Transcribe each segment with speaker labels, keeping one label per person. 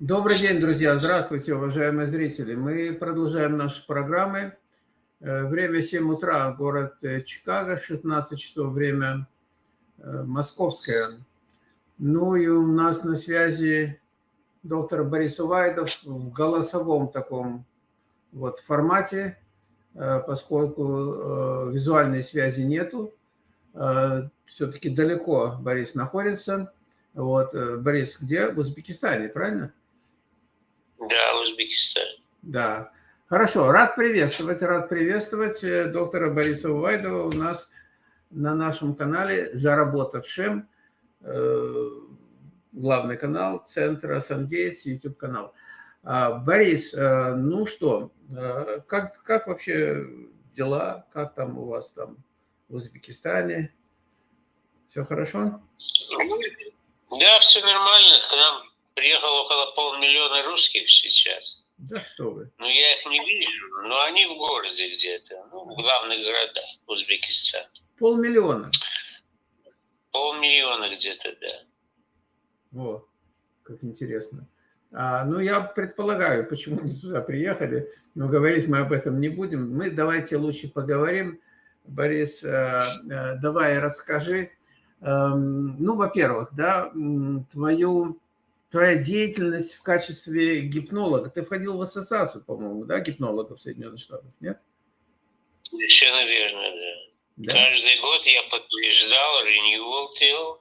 Speaker 1: Добрый день, друзья! Здравствуйте, уважаемые зрители! Мы продолжаем наши программы. Э, время 7 утра, город э, Чикаго, 16 часов, время э, московское. Ну и у нас на связи доктор Борис Увайдов в голосовом таком вот формате, поскольку визуальной связи нету. Все-таки далеко Борис находится. Вот, Борис, где? В Узбекистане, правильно?
Speaker 2: Да, Узбекистан.
Speaker 1: Да. Хорошо, рад приветствовать, рад приветствовать э, доктора Бориса Увайдова у нас на нашем канале «Заработавшим», э, главный канал Центра Сангейтс, YouTube канал. А, Борис, э, ну что, как, как вообще дела, как там у вас там в Узбекистане? Все хорошо?
Speaker 2: Да, все нормально. К нам приехало около полмиллиона русских сейчас.
Speaker 1: Да что вы.
Speaker 2: Ну, я их не вижу, но они в городе где-то, ну, в главных городах Узбекистана.
Speaker 1: Полмиллиона?
Speaker 2: Полмиллиона где-то, да.
Speaker 1: Вот, как интересно. А, ну, я предполагаю, почему они туда приехали, но говорить мы об этом не будем. Мы давайте лучше поговорим. Борис, э, э, давай расскажи. Эм, ну, во-первых, да, твою твоя деятельность в качестве гипнолога. Ты входил в ассоциацию, по-моему, да, гипнологов Соединенных Штатов, нет?
Speaker 2: Совершенно верно, да. да. Каждый год я подтверждал renewal till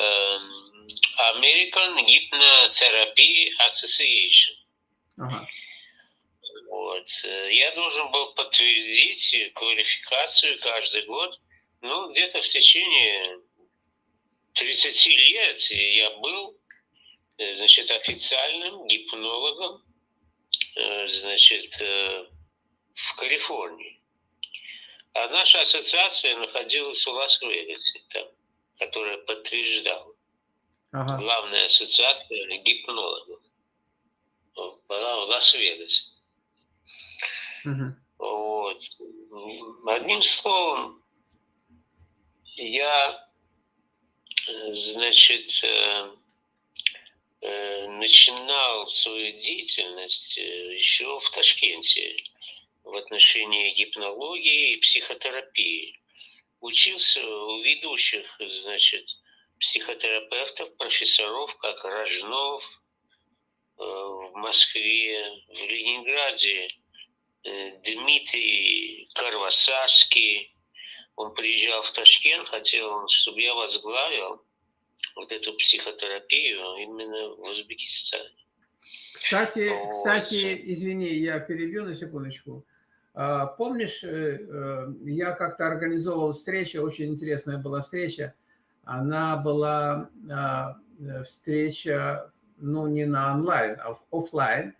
Speaker 2: um, American Hypnotherapy Association. Ага. Вот. Я должен был подтвердить квалификацию каждый год, ну, где-то в течение 30 лет я был Э, значит, официальным гипнологом, э, значит, э, в Калифорнии. А наша ассоциация находилась в Лас-Вегасе, там, которая подтверждала. Ага. Главная ассоциация гипнологов была в Лас-Вегасе. Угу. Вот. Одним словом, я, значит, Э, начинал свою деятельность э, еще в Ташкенте в отношении гипнологии и психотерапии. Учился у ведущих, значит, психотерапевтов, профессоров, как Рожнов э, в Москве, в Ленинграде, Дмитрий Карвасарский. Он приезжал в Ташкент, хотел, чтобы я возглавил вот эту психотерапию именно в Узбекистане.
Speaker 1: Кстати, вот. кстати, извини, я перебью на секундочку. А, помнишь, э, э, я как-то организовывал встречу, очень интересная была встреча. Она была а, встреча, ну, не на онлайн, а в офлайн,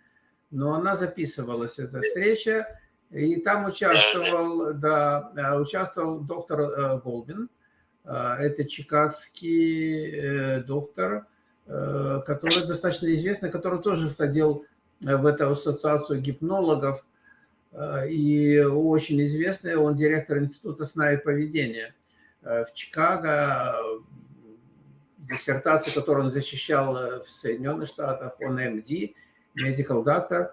Speaker 1: но она записывалась, эта встреча, и там участвовал, да, участвовал доктор э, Голбин, а, это чикагский э, доктор, э, который достаточно известный, который тоже входил э, в эту ассоциацию гипнологов. И очень известный, он директор Института сна и поведения в Чикаго, диссертацию, которую он защищал в Соединенных Штатах, он MD, medical doctor,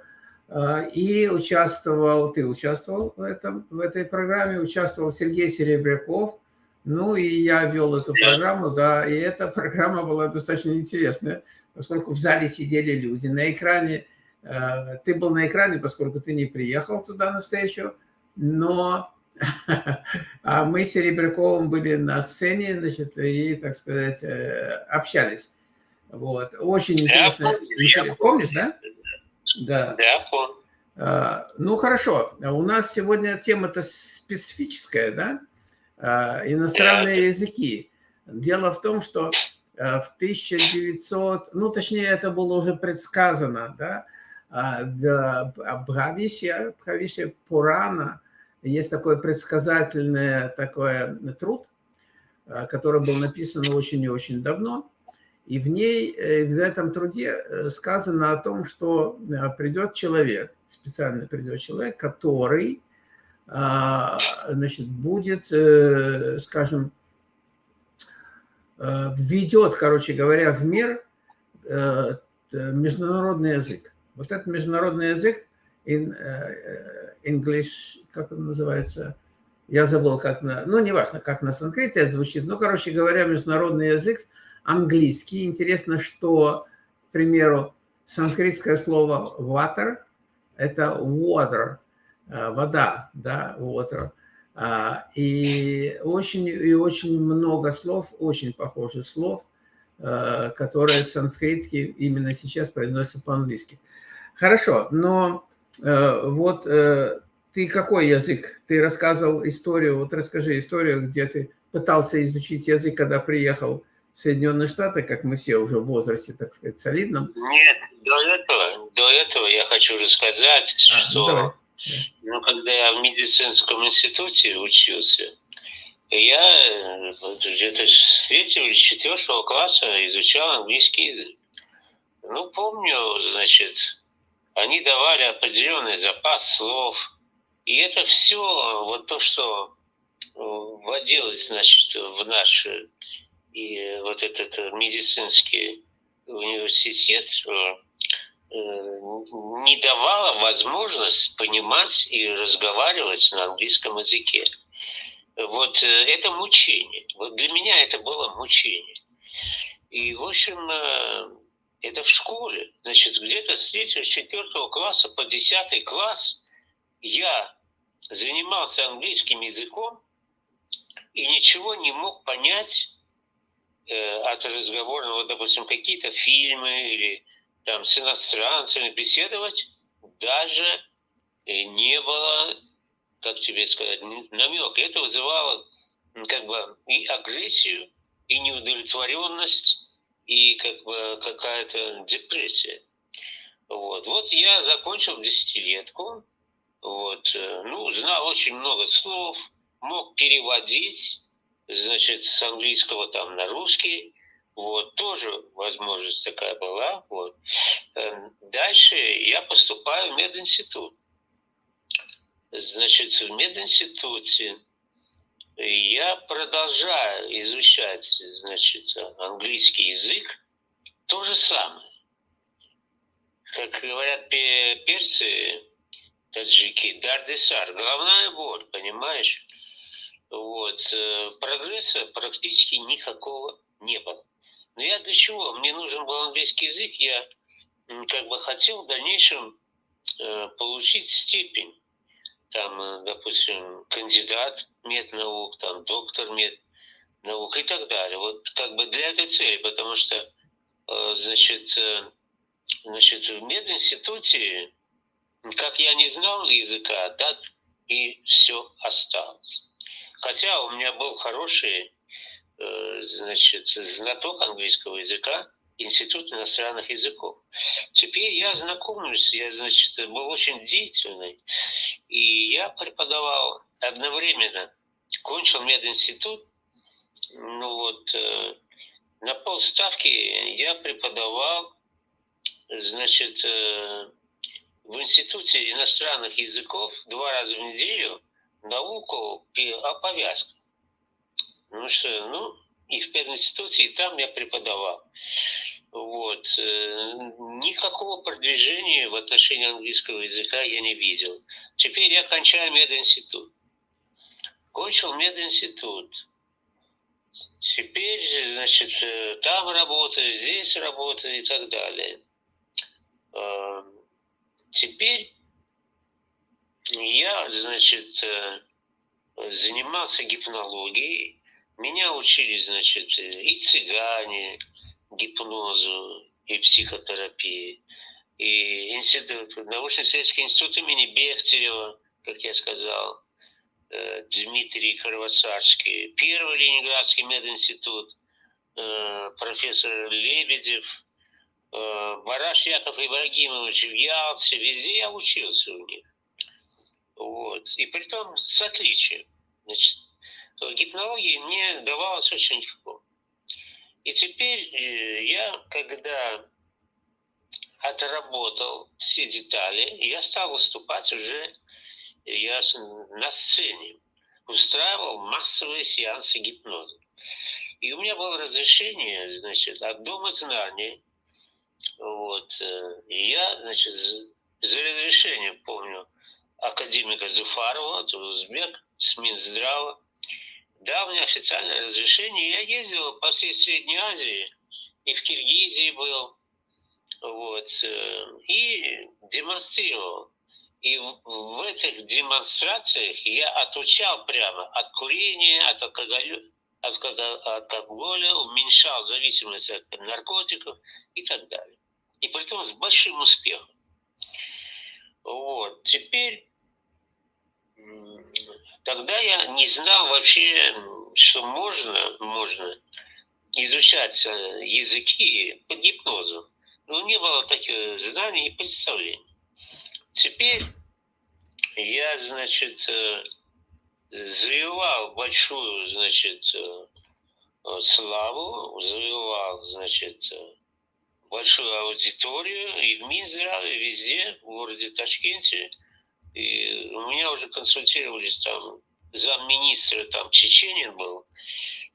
Speaker 1: и участвовал, ты участвовал в, этом, в этой программе, участвовал Сергей Серебряков, ну и я вел эту программу, да, и эта программа была достаточно интересная, поскольку в зале сидели люди. На экране, э, ты был на экране, поскольку ты не приехал туда на встречу, но а мы с Серебряковым были на сцене, значит, и, так сказать, э, общались. Вот, очень интересно. Помнишь, да?
Speaker 2: Да. Да, помню.
Speaker 1: А, ну, хорошо. У нас сегодня тема-то специфическая, да? А, иностранные языки. Дело в том, что а, в 1900, ну точнее это было уже предсказано, да, в Бхавище, Бхавище Пурана есть такой предсказательный такой труд, а, который был написан очень и очень давно. И в ней, э, в этом труде э, сказано о том, что придет человек, специально придет человек, который а, значит, будет, э, скажем, э, введет, короче говоря, в мир э, международный язык. Вот этот международный язык, English, как он называется, я забыл, как на, ну, неважно, как на санскрите это звучит, но, короче говоря, международный язык английский. Интересно, что, к примеру, санскритское слово water – это water, вода, да, water. И очень, и очень много слов, очень похожих слов, которые санскритские именно сейчас произносятся по-английски. Хорошо, но Э, вот э, ты какой язык? Ты рассказывал историю, вот расскажи историю, где ты пытался изучить язык, когда приехал в Соединенные Штаты, как мы все уже в возрасте, так сказать, солидном.
Speaker 2: Нет, до этого, до этого я хочу рассказать, а, ну, что ну, ну, когда я в медицинском институте учился, я э, где-то с третьего или четвертого класса изучал английский язык. Ну, помню, значит, они давали определенный запас слов. И это все, вот то, что э, вводилось, значит, в наш и вот этот медицинский университет, э, э, не давало возможность понимать и разговаривать на английском языке. Вот это мучение. Вот для меня это было мучение. И, в общем, это в школе. Значит, где-то с 3-4 класса по 10 класс я занимался английским языком и ничего не мог понять э, от разговора, вот, допустим, какие-то фильмы или там с иностранцами беседовать, даже э, не было, как тебе сказать, намека. Это вызывало как бы и агрессию, и неудовлетворенность, и как бы какая-то депрессия. Вот. вот я закончил десятилетку, вот, э, ну, знал очень много слов, мог переводить, значит, с английского там на русский, вот, тоже возможность такая была, вот. Эм, дальше я поступаю в мединститут. Значит, в мединституте я продолжаю изучать, значит, английский язык, то же самое. Как говорят перцы, таджики, дардесар, головная боль, понимаешь? Вот. Э, прогресса практически никакого не было. Но я для чего? Мне нужен был английский язык, я как бы хотел в дальнейшем э, получить степень там, э, допустим, кандидат меднаук, там, доктор меднаук и так далее. Вот как бы для этой цели, потому что, э, значит, значит в мединституте, как я не знал языка, так и все осталось. Хотя у меня был хороший, значит, знаток английского языка, Институт иностранных языков. Теперь я знакомлюсь, я, значит, был очень деятельный, и я преподавал одновременно, кончил мединститут, ну вот, э, на полставки я преподавал, значит, э, в Институте иностранных языков два раза в неделю науку о повязках. Ну что, ну, и в пединституте, и там я преподавал. Вот. Э, никакого продвижения в отношении английского языка я не видел. Теперь я кончаю мединститут. Кончил мединститут. Теперь, значит, э, там работаю, здесь работаю и так далее. Э, теперь я, значит, занимался гипнологией. Меня учили, значит, и цыгане, гипнозу и психотерапии. И институт, научно-исследовательский институт имени Бехтерева, как я сказал, э, Дмитрий Кровосарский, первый Ленинградский мединститут, э, профессор Лебедев, э, Бараш Яков Ибрагимович в Ялте, везде я учился у них. Вот. И при том с отличием. Значит, гипнология мне давалась очень легко. И теперь э, я, когда отработал все детали, я стал выступать уже я на сцене, устраивал массовые сеансы гипноза. И у меня было разрешение, значит, от Дома знаний Вот. Э, я, значит, за разрешением, помню, академика Зуфарова, это узбек, с Минздрава, дал мне официальное разрешение. Я ездил по всей Средней Азии, и в Киргизии был, вот, э, и демонстрировал. И в, этих демонстрациях я отучал прямо от курения, от алкоголя, от, от алкоголя, уменьшал зависимость от наркотиков и так далее. И при том с большим успехом. Вот. Теперь, тогда я не знал вообще, что можно, можно изучать э, языки под гипнозом. Ну, не было таких знаний и представлений. Теперь я, значит, э, завоевал большую, значит, э, славу, завоевал, значит, большую аудиторию и в Минздраве, везде, в городе Ташкенте. И у меня уже консультировались там замминистра, там Чеченин был.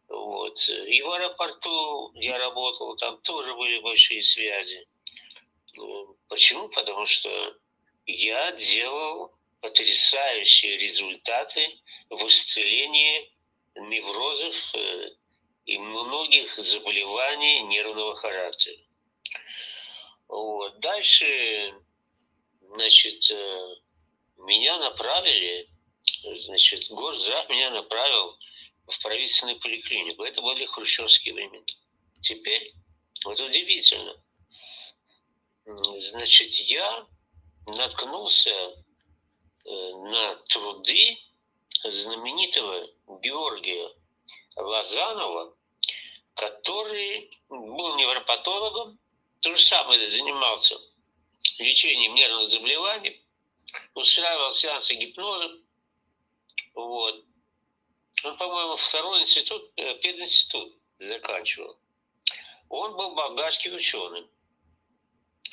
Speaker 2: Вот. И в аэропорту я работал, там тоже были большие связи. Ну, почему? Потому что я делал потрясающие результаты в исцелении неврозов э, и многих заболеваний нервного характера. Вот. Дальше, значит, э, меня направили, значит, Госздрав меня направил в правительственную поликлинику. Это были хрущевские времена. Теперь, вот удивительно, значит, я наткнулся э, на труды знаменитого Георгия Лазанова, который был невропатологом, то же самое занимался лечением нервных заболеваний, устраивал сеансы гипноза. Вот. Он, по-моему, второй институт, э, пединститут заканчивал. Он был болгарский ученый.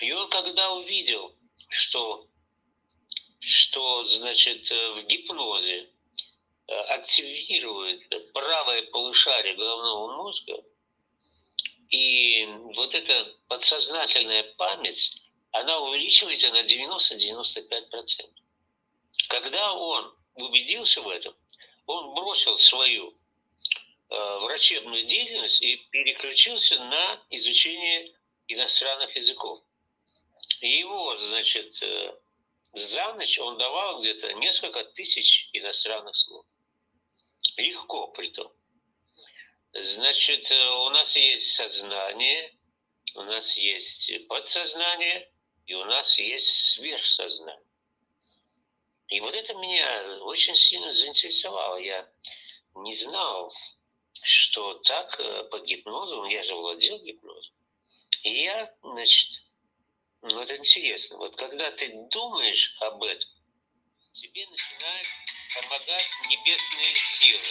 Speaker 2: И он когда увидел, что, что значит, э, в гипнозе э, активирует правое полушарие головного мозга, и вот эта подсознательная память, она увеличивается на 90-95%. Когда он убедился в этом, он бросил свою э, врачебную деятельность и переключился на изучение иностранных языков. И его, значит, э, за ночь он давал где-то несколько тысяч иностранных слов. Легко при том. Значит, э, у нас есть сознание, у нас есть подсознание, и у нас есть сверхсознание. И вот это меня очень сильно заинтересовало. Я не знал, что так э, по гипнозу, я же владел гипнозом. И я, значит, ну это интересно, вот когда ты думаешь об этом, тебе начинают помогать небесные силы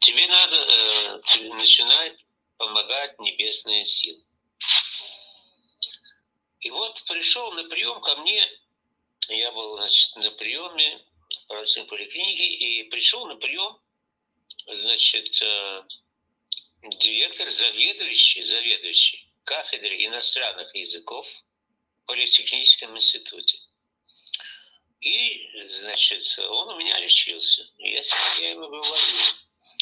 Speaker 2: тебе надо э, начинать помогать небесные силы. И вот пришел на прием ко мне, я был значит, на приеме в правительственной поликлинике, и пришел на прием, значит, э, директор, заведующий, заведующий кафедры иностранных языков в Политехническом институте. И, значит, он у меня лечился. Я, я ему говорю,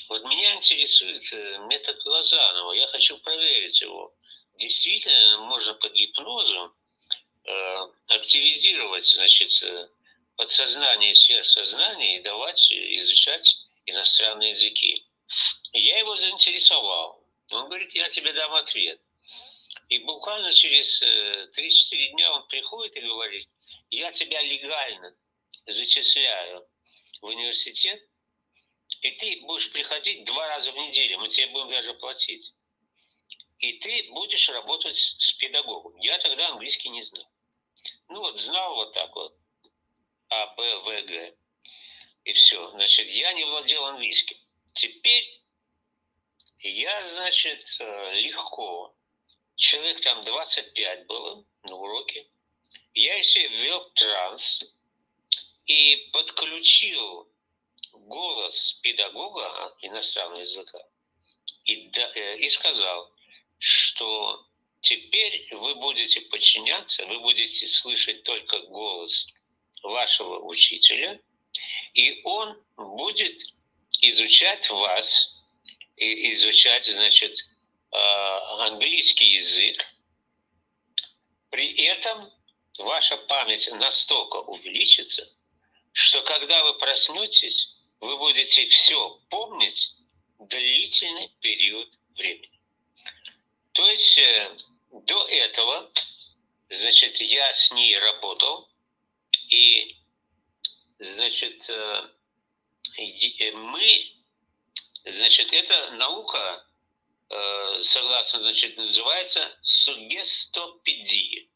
Speaker 2: вот меня интересует э, метод Лозанова. Я хочу проверить его. Действительно, можно под гипнозом э, активизировать, значит, э, подсознание и сверхсознание и давать изучать иностранные языки. Я его заинтересовал. Он говорит, я тебе дам ответ. И буквально через 3-4 дня он приходит и говорит, я тебя легально зачисляю в университет, и ты будешь приходить два раза в неделю, мы тебе будем даже платить. И ты будешь работать с педагогом. Я тогда английский не знал. Ну вот знал вот так вот. А, Б, В, Г. И все. Значит, я не владел английским. Теперь я, значит, э, легко. Человек там 25 было на уроке. Я себе ввел транс и подключил голос педагога иностранного языка и, да, э, и сказал, что теперь вы будете подчиняться, вы будете слышать только голос вашего учителя, и он будет изучать вас, и изучать, значит, а, английский язык. При этом ваша память настолько увеличится, что когда вы проснетесь, вы будете все помнить длительный период времени. То есть э, до этого, значит, я с ней работал, и, значит, э, э, мы, значит, эта наука, согласно, значит, называется сугестопедия.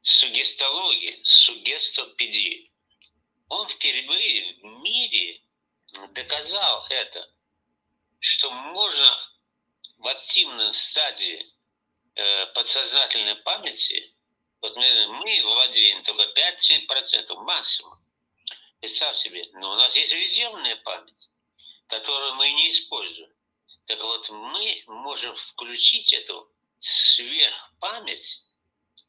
Speaker 2: Сугестология, сугестопедия. Он впервые в мире доказал это, что можно в активной стадии э, подсознательной памяти, вот мы, мы владеем только 5-7% максимум. Представь себе, но у нас есть резервная память, которую мы не используем. Так вот, мы можем включить эту сверхпамять,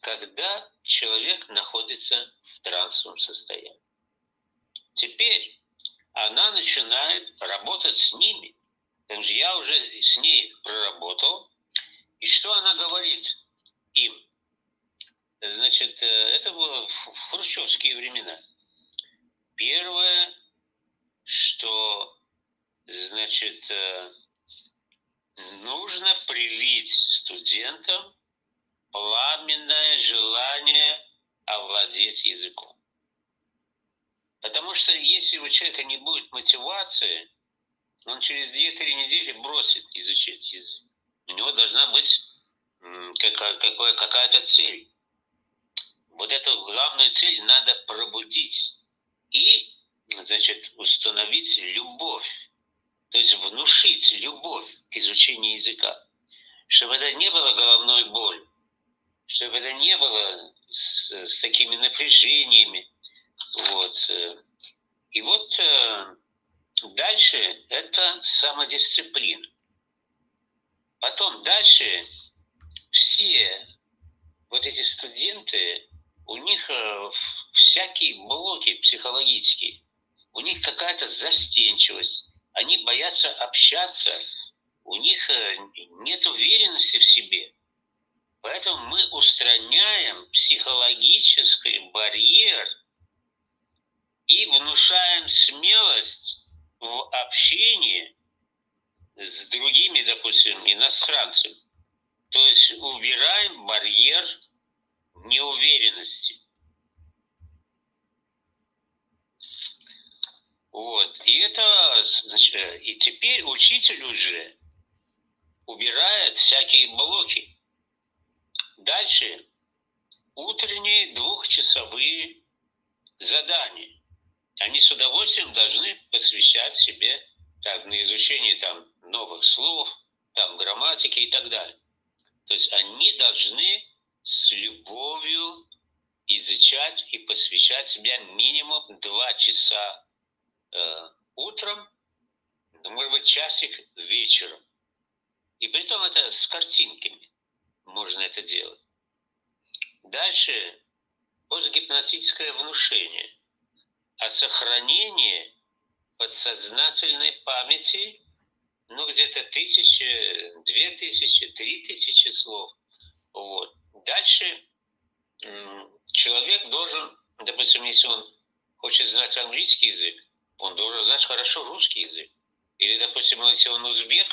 Speaker 2: когда человек находится в трансовом состоянии. Теперь она начинает работать с ними. Потому я уже с ней проработал. И что она говорит им? Значит, э, это было в хрущевские времена. Первое, что, значит, э, нужно привить студентам пламенное желание овладеть языком. Потому что если у человека не будет мотивации, он через 2-3 недели бросит изучать язык. У него должна быть какая-то цель. Вот эту главную цель надо пробудить и, значит, установить любовь, то есть внушить любовь к изучению языка, чтобы это не было головной боль, чтобы это не было с, с такими напряжениями. Вот. И вот э, Дальше это самодисциплина. Потом дальше все вот эти студенты, у них э, всякие блоки психологические, у них какая-то застенчивость, они боятся общаться, у них э, нет уверенности в себе. Поэтому мы устраняем психологический барьер и внушаем смелость в общении с другими, допустим, иностранцами. То есть убираем барьер неуверенности. Вот. И это, значит, и теперь учитель уже убирает всякие блоки. Дальше утренние двухчасовые задания они с удовольствием должны посвящать себе так, на изучение там, новых слов, там, грамматики и так далее. То есть они должны с любовью изучать и посвящать себе минимум два часа э, утром, ну, может быть, часик вечером. И при том это с картинками можно это делать. Дальше постгипнотическое внушение – о сохранении подсознательной памяти, ну, где-то тысячи, две тысячи, три тысячи слов. Вот. Дальше человек должен, допустим, если он хочет знать английский язык, он должен знать хорошо русский язык. Или, допустим, если он узбек,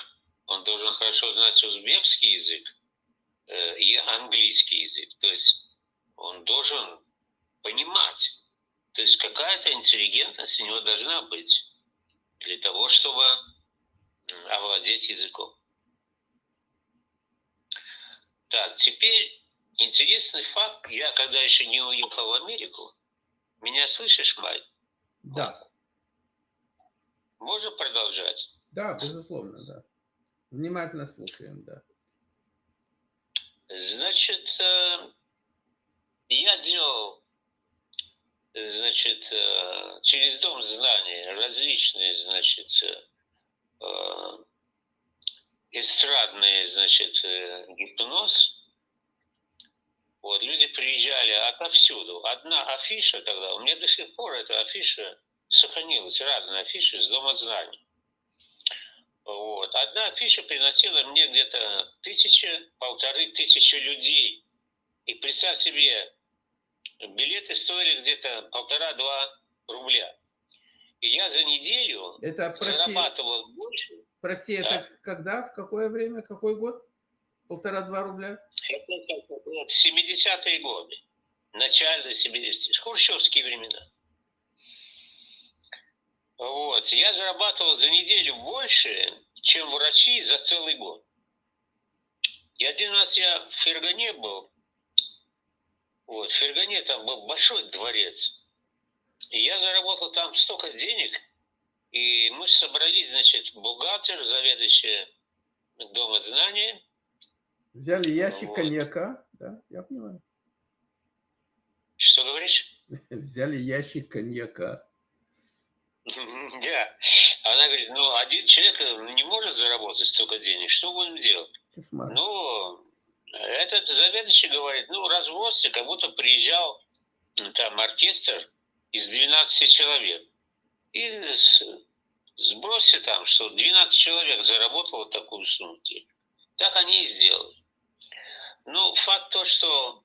Speaker 2: он должен хорошо знать узбекский язык э, и английский язык. То есть он должен понимать то есть какая-то интеллигентность у него должна быть для того, чтобы овладеть языком. Так, теперь интересный факт. Я когда еще не уехал в Америку, меня слышишь, Май?
Speaker 1: Да.
Speaker 2: Можно продолжать?
Speaker 1: Да, безусловно, да. Внимательно слушаем, да.
Speaker 2: Значит, э, я делал значит, э, через Дом знаний различные, значит, э, эстрадный, значит, э, гипноз. Вот, люди приезжали отовсюду. Одна афиша тогда, у меня до сих пор эта афиша сохранилась, разные афиши из Дома знаний. Вот. Одна афиша приносила мне где-то тысяча, полторы тысячи людей. И представь себе, билеты стоили где-то полтора-два рубля. И я за неделю
Speaker 1: это, прости, зарабатывал больше. Прости, это когда, в какое время, какой год? Полтора-два рубля?
Speaker 2: Это, это 70-е годы. Начало 70-х. Хрущевские времена. Вот. Я зарабатывал за неделю больше, чем врачи за целый год. И один раз я в Фергане был. Вот, в Фергане там был большой дворец. И я заработал там столько денег, и мы собрались, значит, бухгалтер, заведующий Дома знаний.
Speaker 1: Взяли ящик вот. коньяка, да, я понимаю.
Speaker 2: Что говоришь?
Speaker 1: Взяли ящик коньяка.
Speaker 2: Да. Она говорит, ну, один человек не может заработать столько денег, что будем делать? Ну, этот заведующий говорит, ну, развозьте, как будто приезжал там оркестр из 12 человек. И сбросьте там, что 12 человек заработало такую сумму. Так они и сделали. Ну, факт то, что,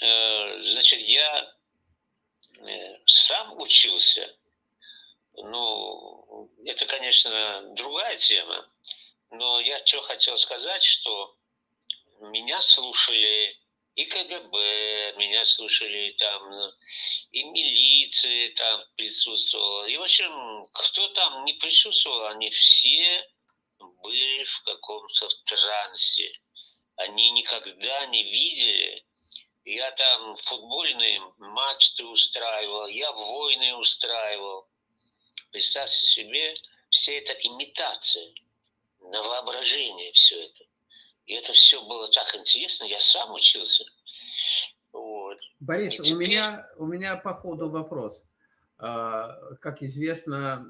Speaker 2: э, значит, я э, сам учился ну, это, конечно, другая тема, но я что хотел сказать, что меня слушали и КГБ, меня слушали там, и милиция там присутствовала. И, в общем, кто там не присутствовал, они все были в каком-то трансе. Они никогда не видели. Я там футбольные матчи устраивал, я войны устраивал. Представьте себе, вся эта имитация, на воображение все это. И это все было так интересно, я сам учился.
Speaker 1: Вот. Борис, теперь... у, меня, у меня по ходу вопрос. А, как известно,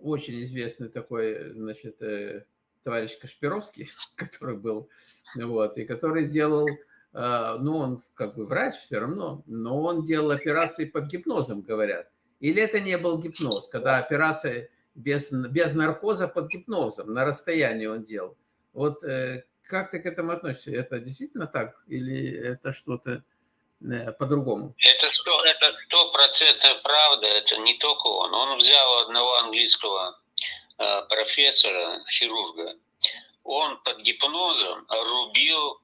Speaker 1: очень известный такой, значит, э, товарищ Кашпировский, который был, вот, и который делал, а, ну, он как бы врач все равно, но он делал операции под гипнозом, говорят. Или это не был гипноз, когда операция без, без наркоза под гипнозом, на расстоянии он делал. Вот э, как ты к этому относишься? Это действительно так или это что-то э, по-другому?
Speaker 2: Это сто, стопроцентная правда, это не только он. Он взял одного английского э, профессора, хирурга, он под гипнозом рубил,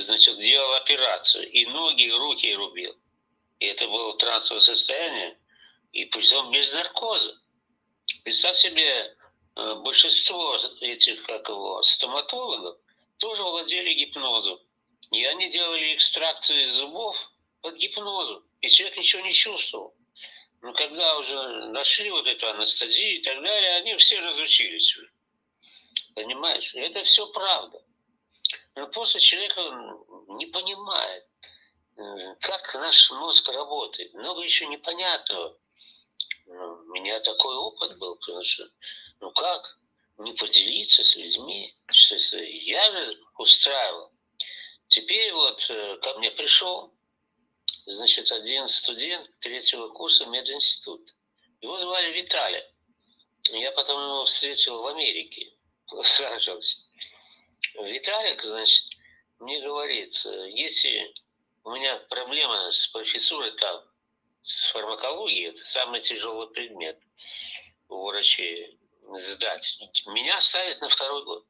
Speaker 2: значит, делал операцию, и ноги, и руки рубил. И это было трансовое состояние, и причем без наркоза. Представь себе, большинство этих, как его, стоматологов тоже владели гипнозом. И они делали экстракцию из зубов под гипнозом. И человек ничего не чувствовал. Но когда уже нашли вот эту анестезию и так далее, они все разучились. Понимаешь? Это все правда. Но просто человек не понимает, э, как наш мозг работает. Много еще непонятного. Ну, у меня такой опыт был, потому что, ну как, не поделиться с людьми, что это я же устраивал. Теперь вот э, ко мне пришел, значит, один студент третьего курса мединститута. Его звали Виталий. Я потом его встретил в Америке, сражался. Виталик, значит, мне говорит, э, если у меня проблема с профессурой там, с фармакологией это самый тяжелый предмет у врачей сдать. Меня ставят на второй год.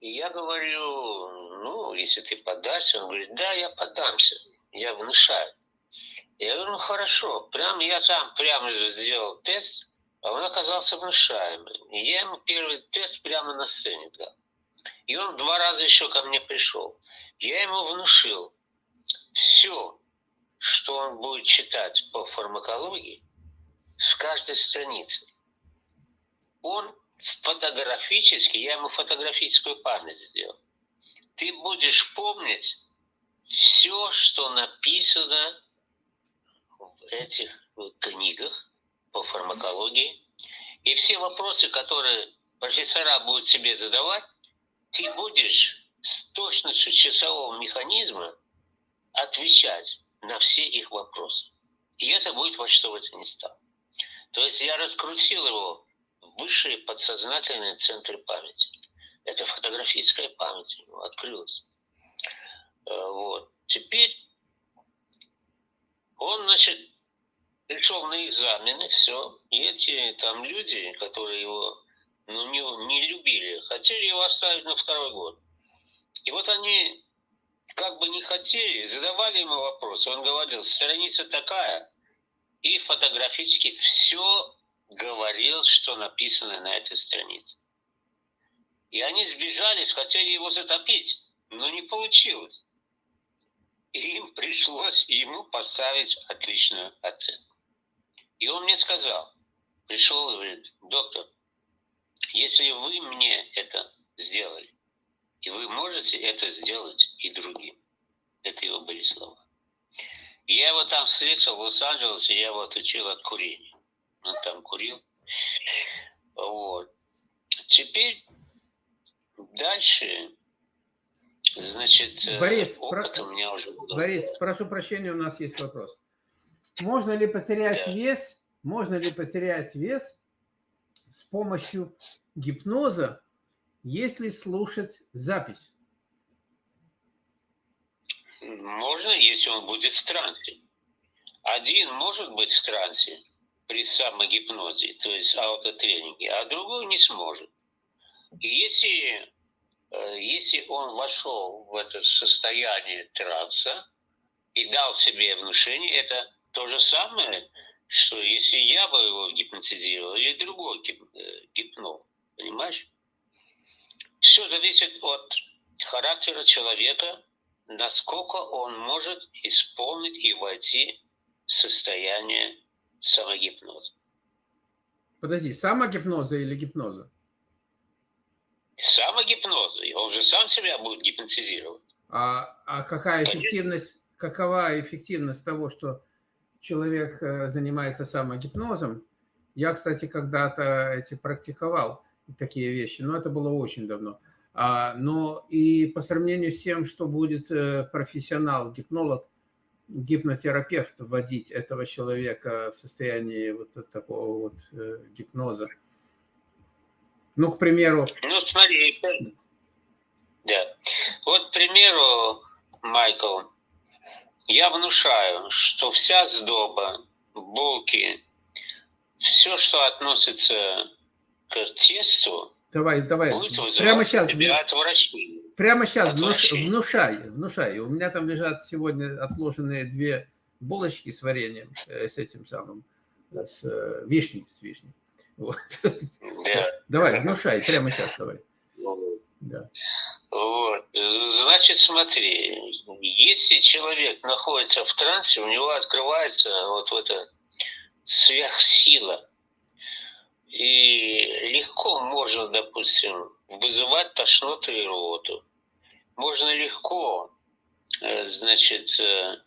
Speaker 2: И я говорю, ну, если ты подашься, он говорит, да, я подамся, я внушаю. Я говорю, ну хорошо, прям я сам прямо же сделал тест, а он оказался внушаемым. И я ему первый тест прямо на сцене дал. И он два раза еще ко мне пришел. Я ему внушил все, что он будет читать по фармакологии с каждой страницы. Он фотографически, я ему фотографическую память сделал. Ты будешь помнить все, что написано в этих книгах по фармакологии, и все вопросы, которые профессора будут тебе задавать, ты будешь с точностью часового механизма отвечать на все их вопросы. И это будет во что бы то ни стало. То есть я раскрутил его высшие подсознательные центры памяти. Это фотографическая память у него открылась. Э, вот. Теперь он, значит, пришел на экзамены, все. И эти там люди, которые его ну, не, не любили, хотели его оставить на второй год. И вот они как бы не хотели, задавали ему вопросы. Он говорил, страница такая, и фотографически все говорил, что написано на этой странице. И они сбежались, хотели его затопить, но не получилось. И им пришлось ему поставить отличную оценку. И он мне сказал, пришел и говорит, доктор, если вы мне это сделали, и вы можете это сделать и другим. Это его были слова. Я его там встретил в Лос-Анджелесе, я его отучил от курения. Он там курил. Вот. Теперь дальше, значит,
Speaker 1: э, Борис, опыт про... у меня уже был. Борис, прошу прощения, у нас есть вопрос. Можно ли потерять да. вес, можно ли потерять вес с помощью гипноза, если слушать запись?
Speaker 2: Можно, если он будет в трансе. Один может быть в трансе при самогипнозе, то есть аутотренинге, а другой не сможет. И если, э, если он вошел в это состояние транса и дал себе внушение, это то же самое, что если я бы его гипнотизировал или другой э, гипнол, понимаешь? Все зависит от характера человека, насколько он может исполнить и войти в состояние самогипноза.
Speaker 1: Подожди, самогипноза или гипноза?
Speaker 2: Самогипноза. Он же сам себя будет гипнотизировать.
Speaker 1: А, а какая эффективность, какова эффективность того, что человек э, занимается самогипнозом? Я, кстати, когда-то эти практиковал такие вещи, но это было очень давно. А, но и по сравнению с тем, что будет э, профессионал, гипнолог, гипнотерапевт вводить этого человека в состояние вот такого вот э, гипноза. Ну, к примеру...
Speaker 2: Ну, смотри, да. Вот, к примеру, Майкл, я внушаю, что вся сдоба, булки, все, что относится к тесту,
Speaker 1: Давай, давай. Прямо сейчас. Прямо сейчас внуш, внушай, внушай. У меня там лежат сегодня отложенные две булочки с вареньем, э, с этим самым, с э, вишней, с вишней. Вот. Да. Давай, внушай, прямо сейчас давай.
Speaker 2: Да. Вот. Значит, смотри, если человек находится в трансе, у него открывается вот эта сверхсила, и легко можно, допустим, вызывать тошноту и рвоту. Можно легко, э, значит, э,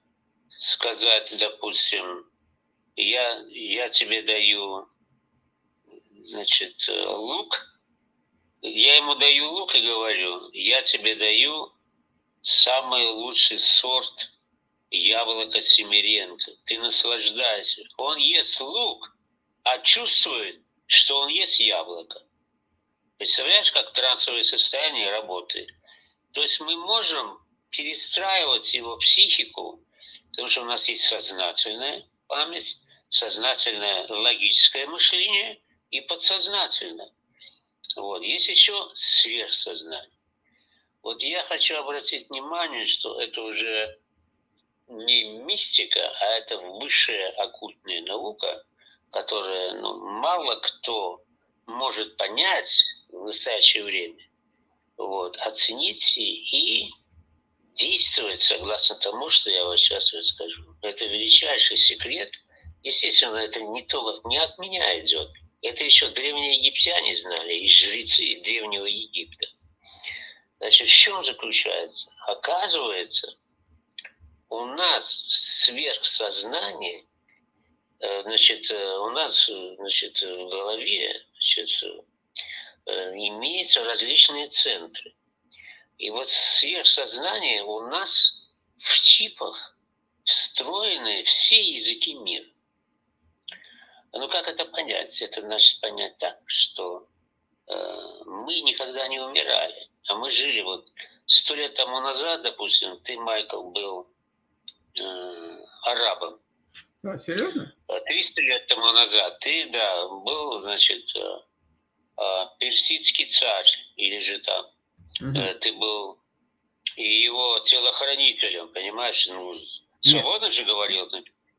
Speaker 2: сказать, допустим, я, я тебе даю, значит, э, лук, я ему даю лук и говорю, я тебе даю самый лучший сорт яблока Семиренко. Ты наслаждайся. Он ест лук, а чувствует, что он есть яблоко. Представляешь, как трансовое состояние работает? То есть мы можем перестраивать его психику, потому что у нас есть сознательная память, сознательное логическое мышление и подсознательное. Вот. Есть еще сверхсознание. Вот я хочу обратить внимание, что это уже не мистика, а это высшая оккультная наука – которое ну, мало кто может понять в настоящее время, вот, оценить и действовать согласно тому, что я вам сейчас расскажу. Это величайший секрет. Естественно, это не, то, не от меня идет. Это еще древние египтяне знали, и жрецы древнего Египта. Значит, в чем заключается? Оказывается, у нас сверхсознание – значит, э, у нас, значит, в голове, значит, имеются различные центры. И вот сверхсознание у нас в чипах встроены все языки мира. Ну как это понять? Это значит понять так, что э, мы никогда не умирали, а мы жили вот сто лет тому назад, допустим, ты, Майкл, был э, арабом.
Speaker 1: А, серьезно?
Speaker 2: 300 лет тому назад ты, да, был, значит, э, э, персидский царь, или же там, угу. э, ты был и его телохранителем, понимаешь, ну, свободно же говорил,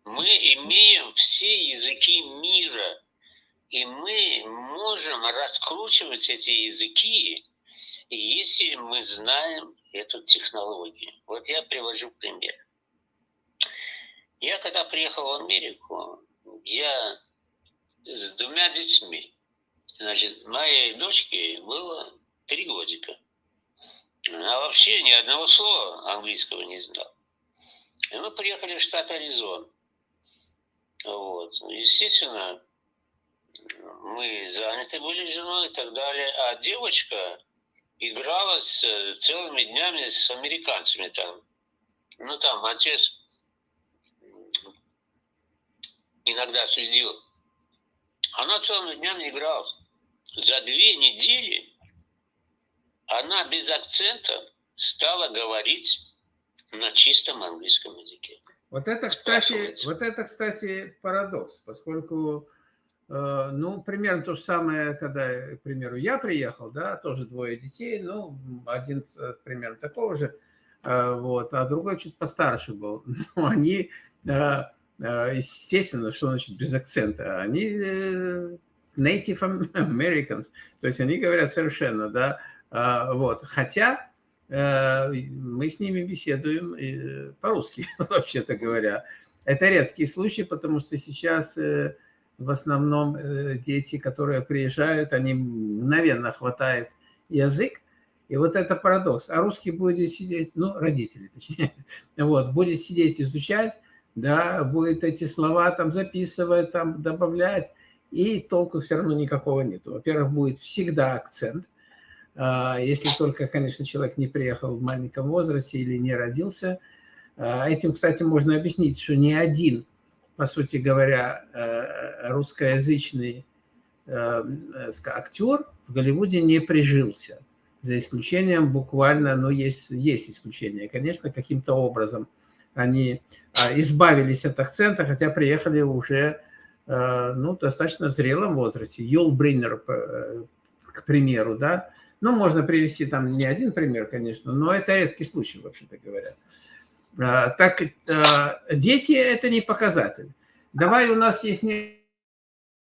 Speaker 2: мы имеем все языки мира, и мы можем раскручивать эти языки, если мы знаем эту технологию. Вот я привожу пример. Я когда приехал в Америку, я с двумя детьми. Значит, моей дочке было три годика. Она вообще ни одного слова английского не знала. И мы приехали в штат Аризон. Вот. Естественно, мы заняты были женой и так далее. А девочка играла с, целыми днями с американцами там. Ну, там отец иногда следил. Она целыми днями играла. За две недели она без акцента стала говорить на чистом английском языке.
Speaker 1: Вот это, кстати, вот это, кстати, парадокс, поскольку, э, ну, примерно то же самое, когда, к примеру, я приехал, да, тоже двое детей, ну, один примерно такого же, э, вот, а другой чуть постарше был. Ну, они, э, естественно, что значит без акцента, они э, native Americans, то есть они говорят совершенно, да, э, вот, хотя Э, мы с ними беседуем э, по-русски, вообще-то говоря. Это редкий случай, потому что сейчас э, в основном дети, которые приезжают, они мгновенно хватает язык, и вот это парадокс. А русский будет сидеть, ну, родители точнее, вот, будет сидеть изучать, да, будет эти слова там записывать, там добавлять, и толку все равно никакого нет. Во-первых, будет всегда акцент, а, если только, конечно, человек не приехал в маленьком возрасте или не родился. А, этим, кстати, можно объяснить, что ни один, по сути говоря, э, русскоязычный э, актер в Голливуде не прижился. За исключением буквально, ну, есть, есть исключения, конечно, каким-то образом они а, избавились от акцента, хотя приехали уже, э, ну, достаточно в зрелом возрасте. Юл Бриннер, к примеру, да, ну, можно привести там не один пример, конечно, но это редкий случай, вообще-то говоря. А, так, а, дети – это не показатель. Давай, у нас есть не...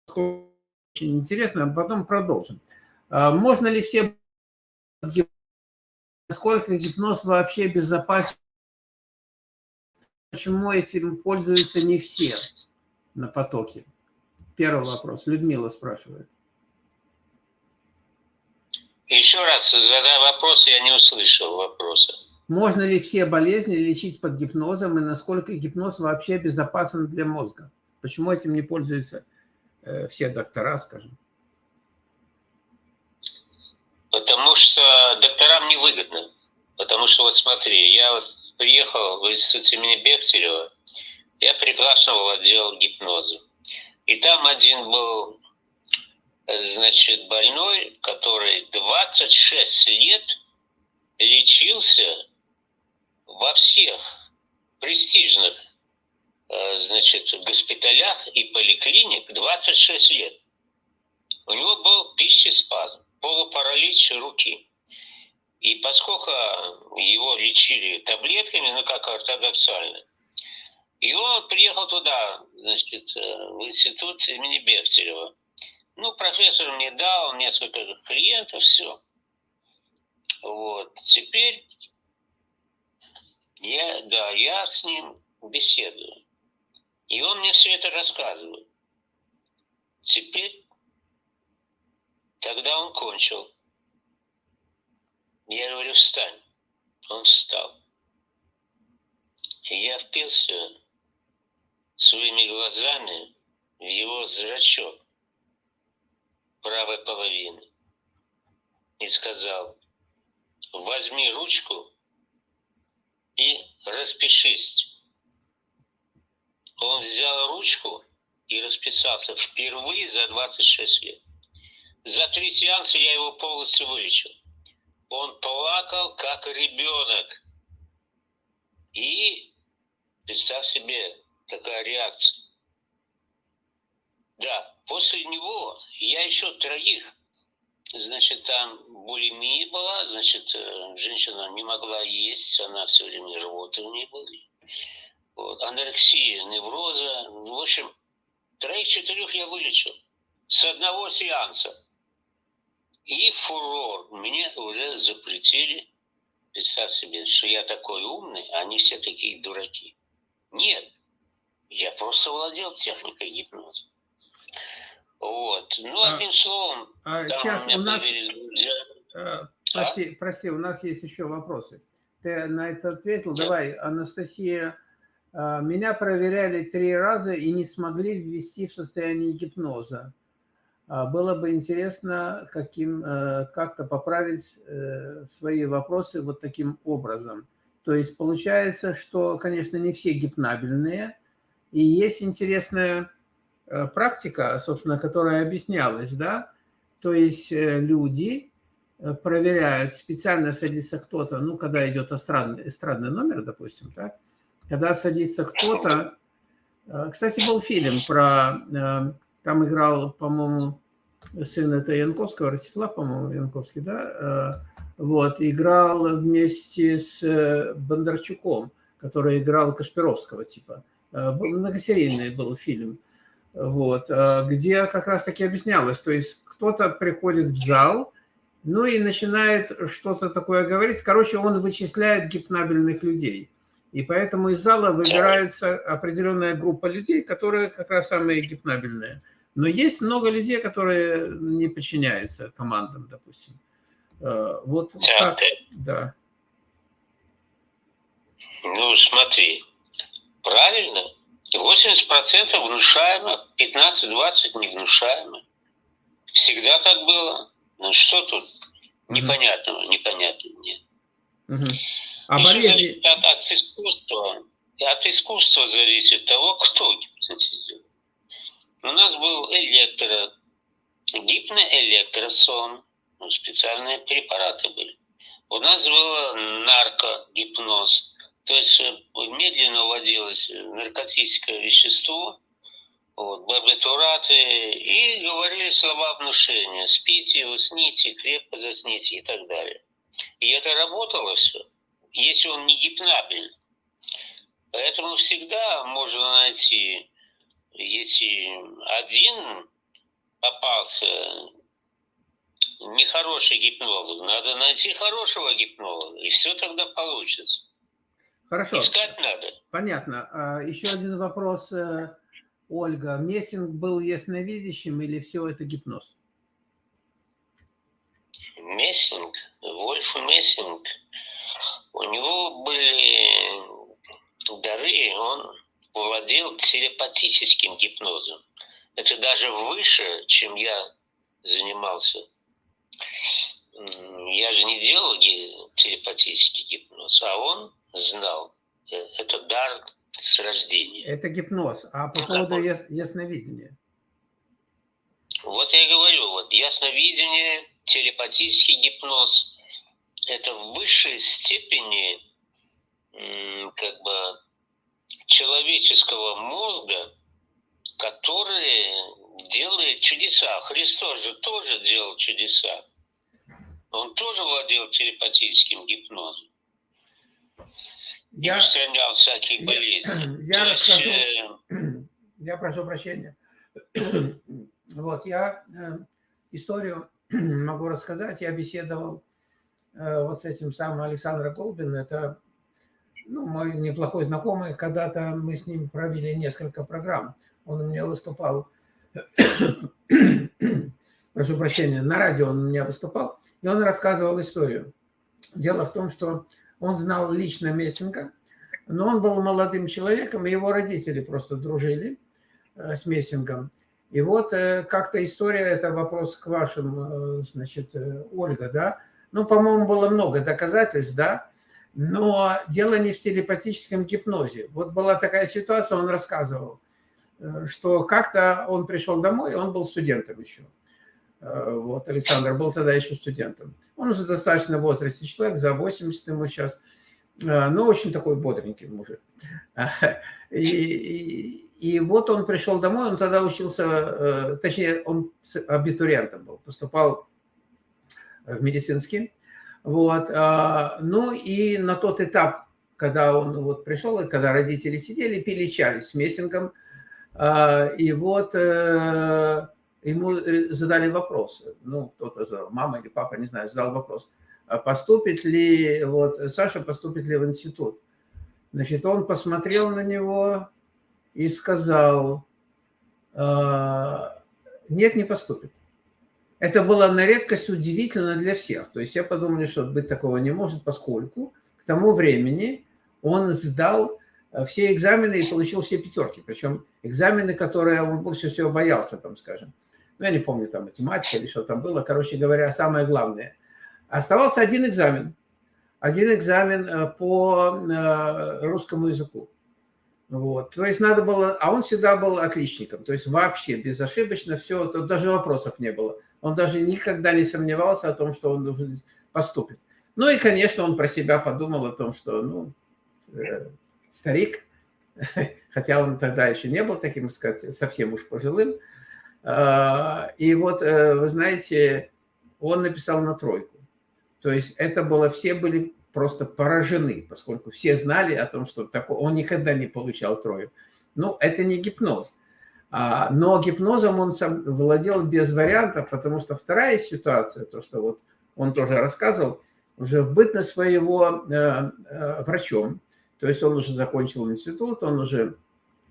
Speaker 1: очень интересно, а потом продолжим. А, можно ли все... Насколько гипноз вообще безопасен? Почему этим пользуются не все на потоке? Первый вопрос. Людмила спрашивает.
Speaker 2: Еще раз задай вопрос, я не услышал вопроса.
Speaker 1: Можно ли все болезни лечить под гипнозом и насколько гипноз вообще безопасен для мозга? Почему этим не пользуются э, все доктора, скажем?
Speaker 2: Потому что докторам невыгодно. Потому что вот смотри, я вот приехал в институт имени Бехтерева, я приглашен в отдел гипноза. И там один был значит, больной, который 26 лет лечился во всех престижных, э, значит, госпиталях и поликлиник 26 лет. У него был пищеспазм, полупаралич руки. И поскольку его лечили таблетками, ну как ортодоксально, и он приехал туда, значит, э, в институт имени Бехтерева. Ну, профессор мне дал несколько клиентов, все. Вот. Теперь я, да, я с ним беседую. И он мне все это рассказывает. Теперь, тогда он кончил. Я говорю, встань. Он встал. И я впился своими глазами в его зрачок правой половины. и сказал, возьми ручку и распишись. Он взял ручку и расписался впервые за 26 лет. За три сеанса я его полностью вылечил. Он плакал, как ребенок. И представь себе, какая реакция. Да, после него я еще троих, значит, там булимия была, значит, э, женщина не могла есть, она все время рвоты у нее были. Вот, анорексия, невроза, в общем, троих-четырех я вылечил с одного сеанса. И фурор. Мне уже запретили, представь себе, что я такой умный, а они все такие дураки. Нет, я просто владел техникой гипноза. Вот. Ну, а, одним словом,
Speaker 1: а, сейчас у, у нас... А, прости, а? прости, у нас есть еще вопросы. Ты на это ответил. Да. Давай, Анастасия. А, меня проверяли три раза и не смогли ввести в состояние гипноза. А, было бы интересно каким, э, как-то поправить э, свои вопросы вот таким образом. То есть получается, что, конечно, не все гипнабельные, и есть интересная э, практика, собственно, которая объяснялась, да, то есть люди проверяют, специально садится кто-то, ну, когда идет эстрадный, эстрадный номер, допустим, так, когда садится кто-то, кстати, был фильм про там играл, по-моему, сын это Янковского, Ростислав, по-моему, Янковский, да? Э, вот, играл вместе с э, Бондарчуком, который играл Кашпировского типа. Э, многосерийный был фильм. Вот, где как раз таки объяснялось, то есть кто-то приходит в зал, ну и начинает что-то такое говорить. Короче, он вычисляет гипнабельных людей. И поэтому из зала выбирается определенная группа людей, которые как раз самые гипнабельные. Но есть много людей, которые не подчиняются командам, допустим. Э, вот так, да.
Speaker 2: Ну, смотри, правильно, 80% внушаемо, 15-20 невнушаемо. Всегда так было. Ну что тут непонятного, непонятного нет.
Speaker 1: Угу. А болезни...
Speaker 2: От, от, искусства, от искусства зависит того, кто гипнотизирует. У нас был электро, гипноэлектросон, ну, специальные препараты были. У нас был наркогипноз, то есть э, медленно вводилось наркотическое вещество, вот, барбитураты, и говорили слова внушения. Спите, усните, крепко засните и так далее. И это работало все, если он не гипнабельный. Поэтому всегда можно найти если один попался нехороший гипнолог, надо найти хорошего гипнолога, и все тогда получится.
Speaker 1: Хорошо.
Speaker 2: Искать надо.
Speaker 1: Понятно. А еще один вопрос, э, Ольга. Мессинг был ясновидящим или все это гипноз?
Speaker 2: Мессинг, Вольф Мессинг, у него были дары, он владел телепатическим гипнозом. Это даже выше, чем я занимался. Я же не делал телепатический гипноз, а он знал. Э, это дар с рождения.
Speaker 1: Это гипноз. А по поводу яс ясновидения?
Speaker 2: Вот я и говорю, вот ясновидение, телепатический гипноз – это в высшей степени как бы человеческого мозга, который делает чудеса. Христос же тоже делал чудеса. Он тоже владел телепатическим гипнозом. Я, устранял всякие я, болезни.
Speaker 1: Я, расскажу, есть, э... я прошу прощения. Вот, я э, историю могу рассказать. Я беседовал э, вот с этим самым Александром Голбин. Это ну, мой неплохой знакомый, когда-то мы с ним провели несколько программ. Он у меня выступал, прошу прощения, на радио он у меня выступал, и он рассказывал историю. Дело в том, что он знал лично Мессинга, но он был молодым человеком, и его родители просто дружили э, с Мессингом. И вот как-то история, это вопрос к вашим, значит, Ольга, да? Ну, по-моему, было много доказательств, да? Но дело не в телепатическом гипнозе. Вот была такая ситуация, он рассказывал, что как-то он пришел домой, он был студентом еще. Вот, Александр был тогда еще студентом. Он уже достаточно в возрасте человек, за 80 ему сейчас. А, но очень такой бодренький мужик. И, и, и вот он пришел домой, он тогда учился, э, точнее, он абитуриентом был, поступал в медицинский. Вот. А, ну и на тот этап, когда он вот пришел, и когда родители сидели, пили чай с мессингом, а, и вот э, ему задали вопрос, ну, кто-то задал, мама или папа, не знаю, задал вопрос – а поступит ли, вот, Саша поступит ли в институт. Значит, он посмотрел на него и сказал, «А, нет, не поступит. Это было на редкость удивительно для всех. То есть я подумал, что быть такого не может, поскольку к тому времени он сдал э, все экзамены и получил все пятерки. Причем экзамены, которые он больше всего боялся, там, скажем. Ну, я не помню, там, математика или что там было. Короче говоря, самое главное – Оставался один экзамен. Один экзамен э, по э, русскому языку. Вот. То есть надо было, а он всегда был отличником, то есть вообще безошибочно все, тут даже вопросов не было. Он даже никогда не сомневался о том, что он должен поступить. Ну и, конечно, он про себя подумал о том, что, ну, э, старик, хотя он тогда еще не был таким, сказать, совсем уж пожилым. А, и вот, вы знаете, он написал на тройку. То есть это было, все были просто поражены, поскольку все знали о том, что такое, он никогда не получал трою. Ну, это не гипноз. А, но гипнозом он сам владел без вариантов, потому что вторая ситуация, то, что вот он тоже рассказывал, уже в бытность своего э, э, врачом, то есть он уже закончил институт, он уже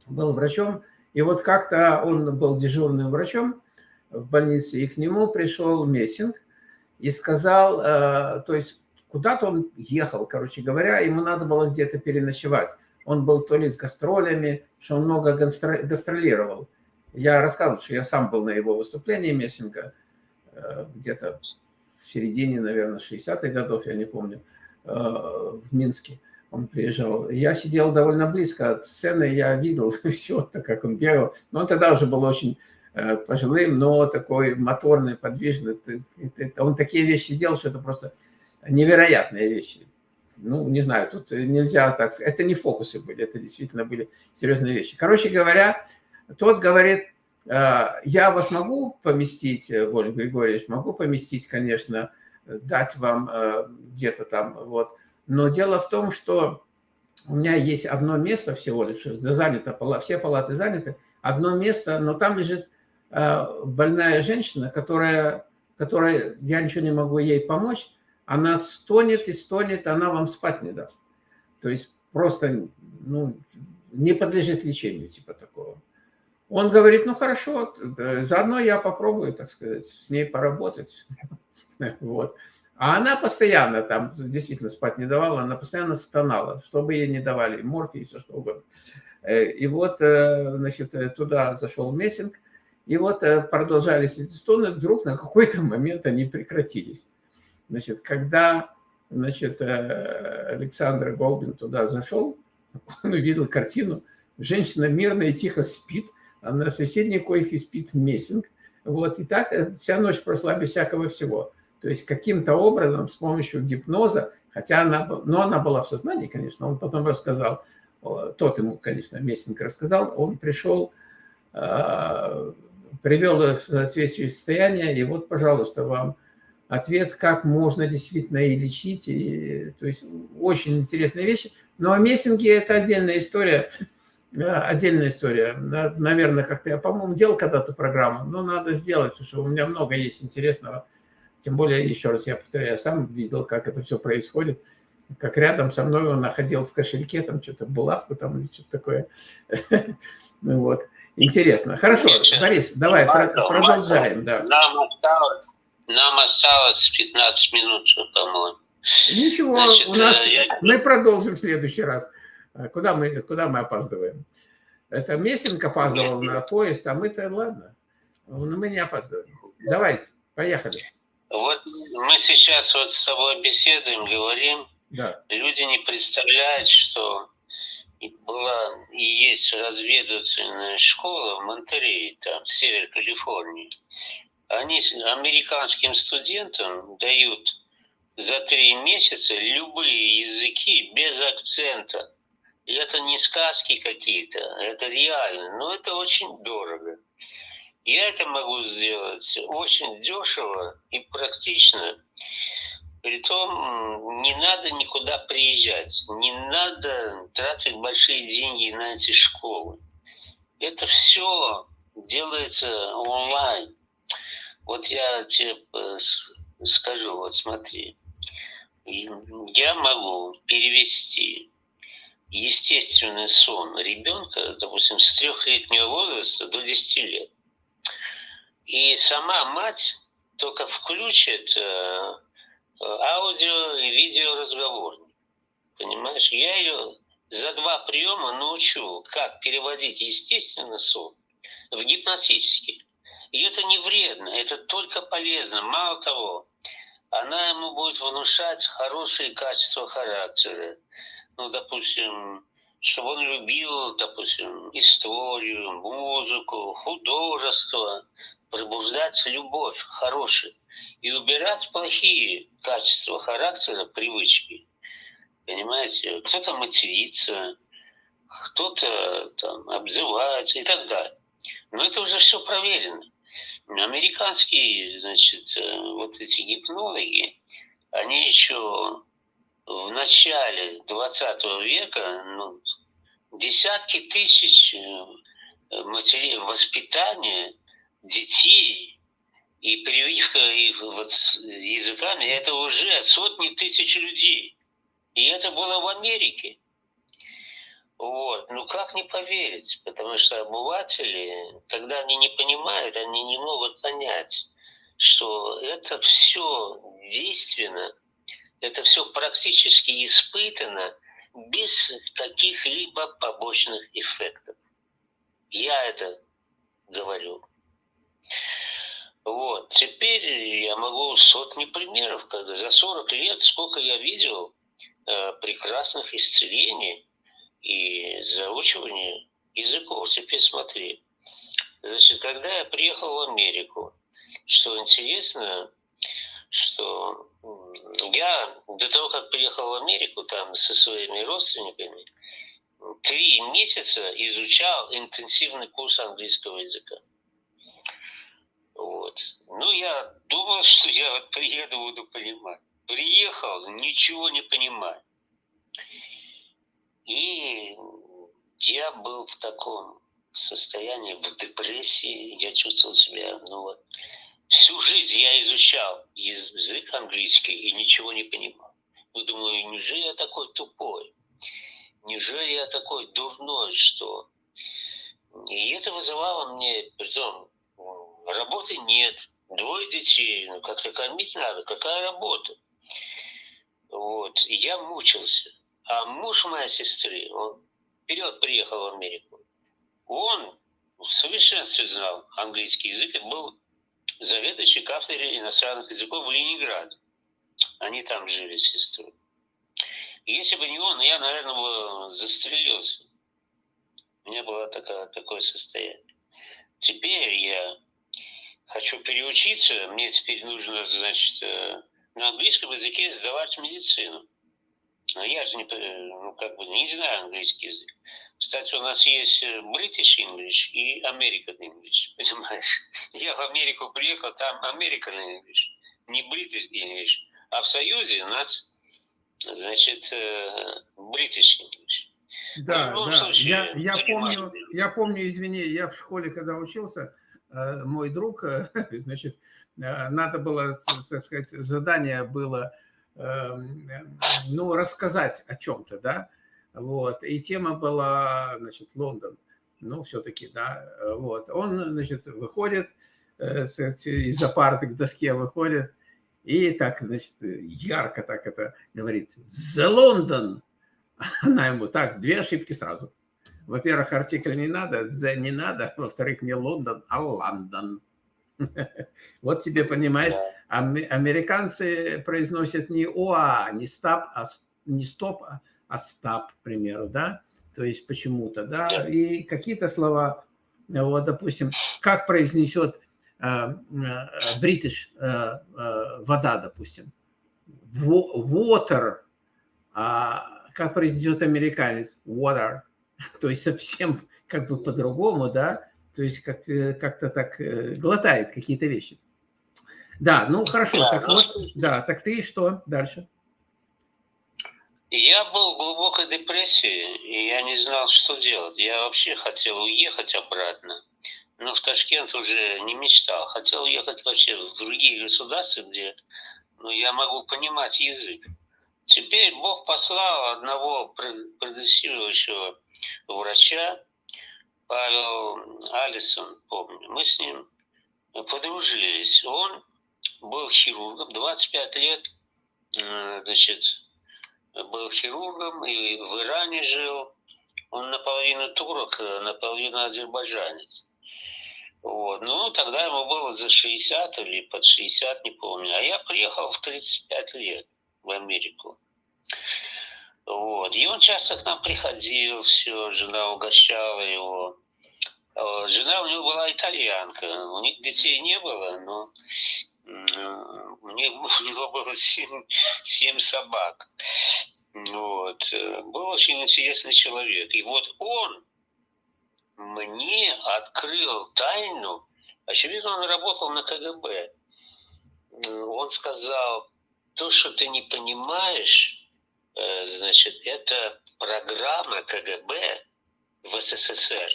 Speaker 1: был врачом, и вот как-то он был дежурным врачом в больнице, и к нему пришел Мессинг, и сказал, э, то есть куда-то он ехал, короче говоря, ему надо было где-то переночевать. Он был то ли с гастролями, что он много гастролировал. Я рассказывал, что я сам был на его выступлении Мессинга, э, где-то в середине, наверное, 60-х годов, я не помню, э, в Минске он приезжал. Я сидел довольно близко от сцены, я видел все, так как он бегал. Но он тогда уже был очень Э, пожилым, но такой моторный, подвижный. Он такие вещи делал, что это просто невероятные вещи. Ну, не знаю, тут нельзя так сказать. Это не фокусы были, это действительно были серьезные вещи. Короче говоря, тот говорит, «Э, я вас могу поместить, Воля Григорьевич, могу поместить, конечно, дать вам э, где-то там, вот. Но дело в том, что у меня есть одно место всего лишь, занято, все палаты заняты, одно место, но там лежит Э, больная женщина, которая, которая, я ничего не могу ей помочь, она стонет и стонет, она вам спать не даст. То есть просто ну, не подлежит лечению, типа такого. Он говорит, ну хорошо, заодно я попробую, так сказать, с ней поработать. Вот. А она постоянно там, действительно, спать не давала, она постоянно стонала, чтобы ей не давали, морфий, все что угодно. Э, и вот, э, значит, туда зашел Мессинг, и вот э, продолжались эти стоны, вдруг на какой-то момент они прекратились. Значит, когда значит, э, Александр Голбин туда зашел, он увидел картину, женщина мирно и тихо спит, на соседней койке спит Мессинг. Вот, и так э, вся ночь прошла без всякого всего. То есть каким-то образом с помощью гипноза, хотя она, ну, она была в сознании, конечно, он потом рассказал, тот ему, конечно, Мессинг рассказал, он пришел привел в соответствие состояние, и вот, пожалуйста, вам ответ, как можно действительно и лечить, и, то есть очень интересные вещи. Но о мессинге это отдельная история, отдельная история. Наверное, как-то я, по-моему, делал когда-то программу, но надо сделать, потому что у меня много есть интересного. Тем более, еще раз я повторяю, я сам видел, как это все происходит, как рядом со мной он находил в кошельке там что-то булавку там или что-то такое. Ну вот. Интересно. Хорошо. Борис, давай продолжаем.
Speaker 2: Нам, осталось, нам осталось 15 минут, по-моему.
Speaker 1: Ничего, у нас, э, мы продолжим в следующий раз. А куда мы, куда мы опаздываем? Это Мессинг опаздывал на поезд, а мы-то, ладно. Ну, мы не опаздываем. Давайте, поехали.
Speaker 2: Вот мы сейчас вот с тобой беседуем, говорим. Да. Люди не представляют, что была и есть разведывательная школа в Монтерее, там, север Калифорнии. Они американским студентам дают за три месяца любые языки без акцента. И это не сказки какие-то, это реально. Но это очень дорого. Я это могу сделать очень дешево и практично. Притом не надо никуда приезжать, не надо тратить большие деньги на эти школы. Это все делается онлайн. Вот я тебе э, скажу, вот смотри, я могу перевести естественный сон ребенка, допустим, с трехлетнего возраста до 10 лет. И сама мать только включит э, аудио и видео разговорник. Понимаешь, я ее за два приема научу, как переводить естественный сон в гипнотический. И это не вредно, это только полезно. Мало того, она ему будет внушать хорошие качества характера. Ну, допустим, чтобы он любил, допустим, историю, музыку, художество, пробуждать любовь хорошую и убирать плохие качества характера, привычки. Понимаете, кто-то матерится, кто-то там обзывается и так далее. Но это уже все проверено. Американские, значит, э, вот эти гипнологи, они еще в начале 20 века ну, десятки тысяч э, матерей воспитания детей и прививка их вот языками, это уже сотни тысяч людей. И это было в Америке. Вот. Ну как не поверить? Потому что обыватели, тогда они не понимают, они не могут понять, что это все действенно, это все практически испытано без каких-либо побочных эффектов. Я это говорю. Вот. Теперь я могу сотни примеров, когда за 40 лет сколько я видел э, прекрасных исцелений и заучивания языков. Теперь смотри. Значит, когда я приехал в Америку, что интересно, что я до того, как приехал в Америку там со своими родственниками, три месяца изучал интенсивный курс английского языка. Вот. Ну, я думал, что я приеду, буду понимать. Приехал, ничего не понимаю. И я был в таком состоянии, в депрессии, я чувствовал себя, ну вот, всю жизнь я изучал язык английский и ничего не понимал. Ну, думаю, неужели я такой тупой? Неужели я такой дурной, что... И это вызывало мне, притом, работы нет, двое детей, ну как-то кормить надо, какая работа? Вот, и я мучился. А муж моей сестры, он вперед приехал в Америку. Он в совершенстве знал английский язык и был заведующий кафедрой иностранных языков в Ленинграде. Они там жили с сестрой. Если бы не он, я, наверное, бы застрелился. У меня было такое, такое состояние. Теперь я хочу переучиться, мне теперь нужно, значит, э, на английском языке сдавать медицину. А я же не, ну, как бы не знаю английский язык. Кстати, у нас есть э, British English и American English, понимаешь? Я в Америку приехал, там American English, не British English. А в Союзе у нас, значит, э, British English.
Speaker 1: Да, ну, да. Случае, я, я, помню, я помню, извини, я в школе, когда учился, Э, мой друг, значит, надо было, так сказать, задание было, эм, ну, рассказать о чем-то, да, вот, и тема была, значит, Лондон, ну, все-таки, да, вот, он, значит, выходит из-за парты к доске выходит, и так, значит, ярко так это говорит, «The London!» Она ему так, две ошибки сразу – во-первых, артикль не надо, the не надо, во-вторых, не Лондон, а Лондон. Вот тебе, понимаешь, американцы произносят не ОА, не стоп, а, не стоп, а, а стап, к примеру, да? То есть почему-то, да? И какие-то слова, вот, допустим, как произнесет бритиш э, э, э, вода, допустим, water, а как произнесет американец, water, то есть совсем как бы по-другому, да, то есть как-то как так глотает какие-то вещи. Да, ну хорошо, так ну, вот, да, так ты что дальше?
Speaker 2: Я был в глубокой депрессии, и я не знал, что делать. Я вообще хотел уехать обратно, но в Ташкент уже не мечтал. Хотел уехать вообще в другие государства, где ну, я могу понимать язык. Теперь Бог послал одного продюсирующего врача, Павел Алисон, помню. Мы с ним подружились. Он был хирургом, 25 лет, значит, был хирургом и в Иране жил. Он наполовину турок, наполовину азербайджанец. Вот. Ну, тогда ему было за 60 или под 60, не помню. А я приехал в 35 лет в Америку. Вот. И он часто к нам приходил, все, жена угощала его. Жена у него была итальянка, у них детей не было, но у него, у него было семь, семь собак. Вот. Был очень интересный человек. И вот он мне открыл тайну, очевидно, он работал на КГБ. Он сказал, то, что ты не понимаешь, э, значит, это программа КГБ в СССР.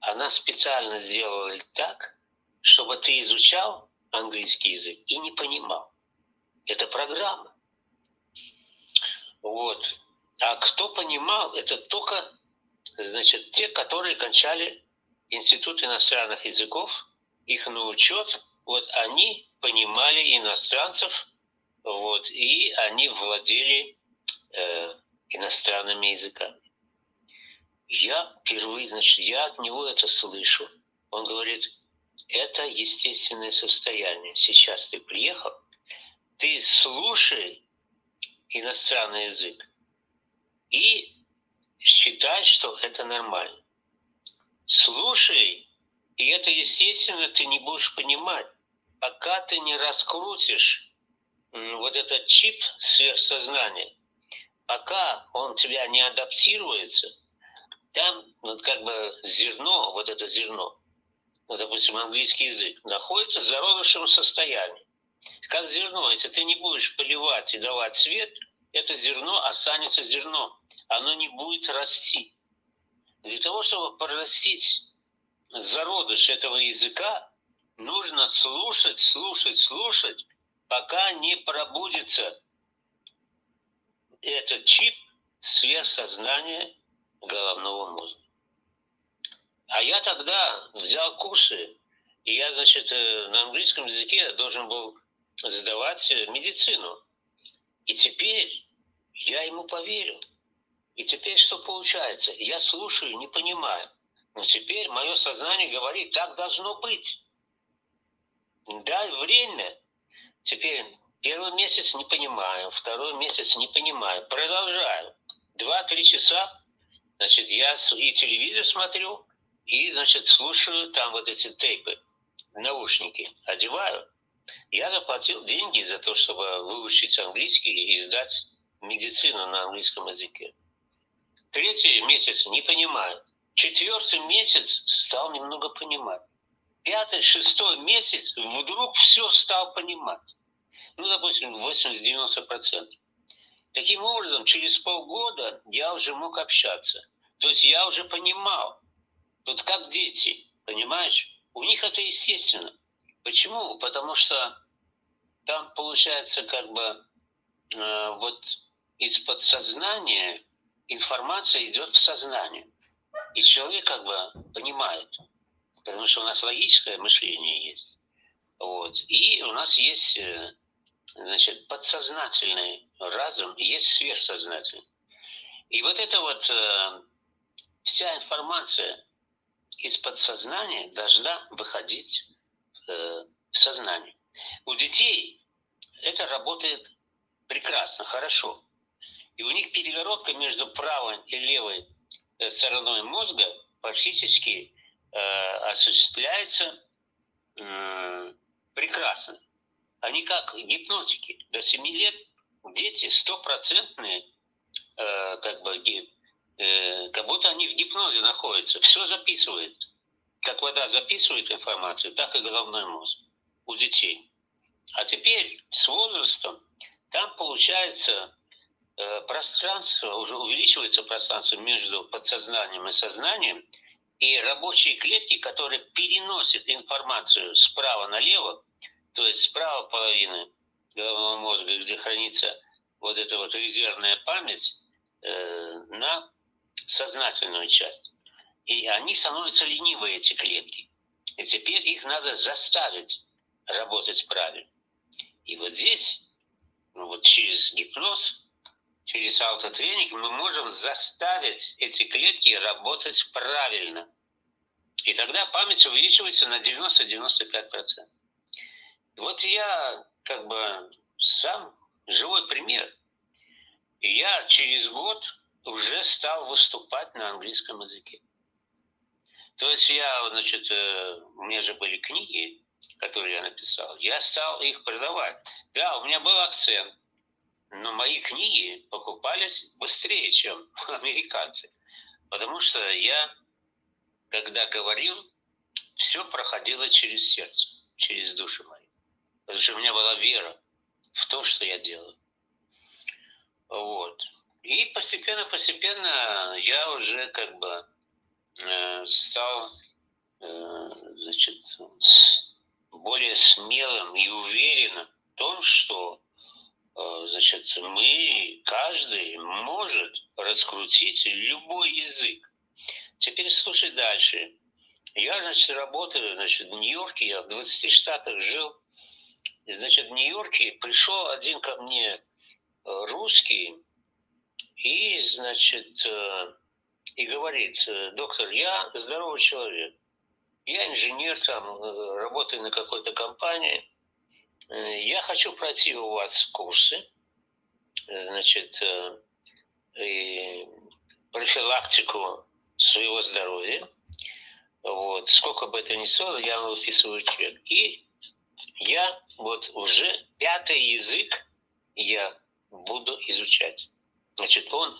Speaker 2: Она специально сделала так, чтобы ты изучал английский язык и не понимал. Это программа. Вот. А кто понимал, это только, значит, те, которые кончали Институт иностранных языков, их на учет, вот они понимали иностранцев, вот, и они владели э, иностранными языками. Я впервые, значит, я от него это слышу. Он говорит, это естественное состояние. Сейчас ты приехал, ты слушай иностранный язык и считай, что это нормально. Слушай, и это естественно ты не будешь понимать, пока ты не раскрутишь вот этот чип сверхсознания, пока он тебя не адаптируется, там вот как бы зерно, вот это зерно, ну, допустим, английский язык, находится в зародышевом состоянии. Как зерно, если ты не будешь поливать и давать свет, это зерно останется зерном. Оно не будет расти. Для того, чтобы прорастить зародыш этого языка, нужно слушать, слушать, слушать, пока не пробудится этот чип сверхсознания головного мозга. А я тогда взял курсы, и я, значит, э, на английском языке должен был сдавать э, медицину. И теперь я ему поверил. И теперь что получается? Я слушаю, не понимаю. Но теперь мое сознание говорит, так должно быть. Дай время. Теперь первый месяц не понимаю, второй месяц не понимаю. Продолжаю. Два-три часа, значит, я и телевизор смотрю, и, значит, слушаю там вот эти тейпы, наушники, одеваю. Я заплатил деньги за то, чтобы выучить английский и сдать медицину на английском языке. Третий месяц не понимаю. Четвертый месяц стал немного понимать. Пятый, шестой месяц вдруг все стал понимать. Ну, допустим, 80-90%. Таким образом, через полгода я уже мог общаться. То есть я уже понимал, вот как дети, понимаешь? У них это естественно. Почему? Потому что там получается как бы э, вот из подсознания информация идет в сознание. И человек как бы понимает, потому что у нас логическое мышление есть. Вот. И у нас есть э, значит, подсознательный разум, и есть сверхсознательный. И вот эта вот э, вся информация, из подсознания должна выходить э, в сознании. У детей это работает прекрасно, хорошо. И у них перегородка между правой и левой э, стороной мозга практически э, осуществляется э, прекрасно. Они как гипнотики. До 7 лет дети стопроцентные, э, как бы, э, как будто они в гипнозе находятся. Все записывается. Как вода записывает информацию, так и головной мозг у детей. А теперь с возрастом там получается э, пространство, уже увеличивается пространство между подсознанием и сознанием, и рабочие клетки, которые переносят информацию справа налево, то есть справа половины головного мозга, где хранится вот эта вот резервная память, э, на сознательную часть. И они становятся ленивые, эти клетки. И теперь их надо заставить работать правильно. И вот здесь, ну вот через гипноз, через аутотренинг мы можем заставить эти клетки работать правильно. И тогда память увеличивается на 90-95%. Вот я как бы сам живой пример. И я через год уже стал выступать на английском языке. То есть я, значит, э, у меня же были книги, которые я написал, я стал их продавать. Да, у меня был акцент, но мои книги покупались быстрее, чем американцы. Потому что я, когда говорил, все проходило через сердце, через душу мою. Потому что у меня была вера в то, что я делаю. Вот. И постепенно-постепенно я уже как бы э, стал э, значит, более смелым и уверенным в том, что э, значит, мы, каждый может раскрутить любой язык. Теперь слушай дальше. Я, значит, работаю, значит, в Нью-Йорке, я в 20 штатах жил. И, значит, в Нью-Йорке пришел один ко мне э, русский и, значит, э, и говорит, доктор, я здоровый человек. Я инженер, там, э, работаю на какой-то компании. Э, я хочу пройти у вас курсы, значит, э, и профилактику своего здоровья. Вот. Сколько бы это ни стоило, я выписываю чек. И я вот уже пятый язык я буду изучать. Значит, он,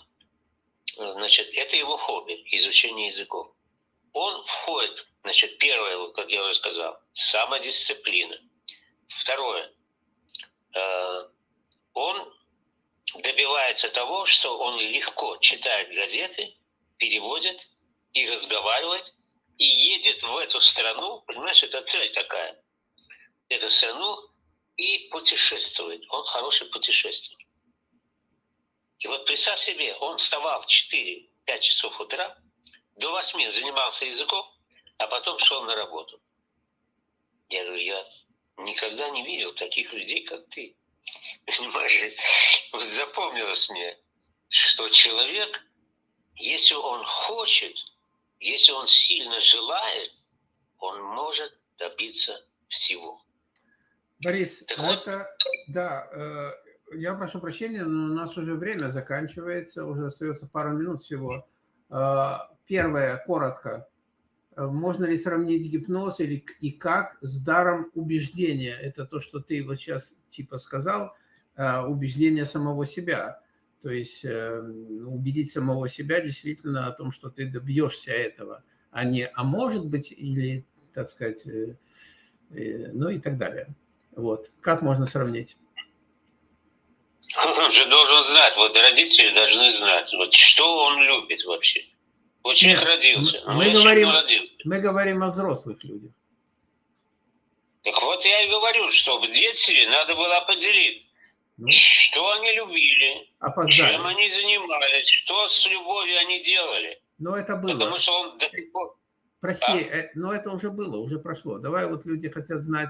Speaker 2: значит, это его хобби, изучение языков он входит, значит, первое, как я уже сказал, самодисциплина. Второе, э, он добивается того, что он легко читает газеты, переводит и разговаривает, и едет в эту страну, понимаешь, это цель такая, эту страну и путешествует. Он хороший путешественник. И вот представь себе, он вставал в 4-5 часов утра, до восьми занимался языком, а потом шел на работу. Я говорю, я никогда не видел таких людей, как ты. Понимаешь, вот запомнилось мне, что человек, если он хочет, если он сильно желает, он может добиться всего.
Speaker 1: Борис, так это, вот, да, э, я прошу прощения, но у нас уже время заканчивается, уже остается пару минут всего. Э, Первое, коротко. Можно ли сравнить гипноз или и как с даром убеждения? Это то, что ты вот сейчас типа сказал, э, убеждение самого себя. То есть э, убедить самого себя действительно о том, что ты добьешься этого, а не «а может быть» или, так сказать, э, ну и так далее. Вот. Как можно сравнить?
Speaker 2: Он же должен знать, вот родители должны знать, вот что он любит вообще. Ученик Нет, родился.
Speaker 1: Мы, говорим, родился. мы говорим о взрослых людях.
Speaker 2: Так вот я и говорю, что в детстве надо было определить, ну, что они любили, опоздали. чем они занимались, что с любовью они делали.
Speaker 1: Но это было.
Speaker 2: Потому что он до сих пор...
Speaker 1: Прости, а? Э, но это уже было, уже прошло. Давай вот люди хотят знать,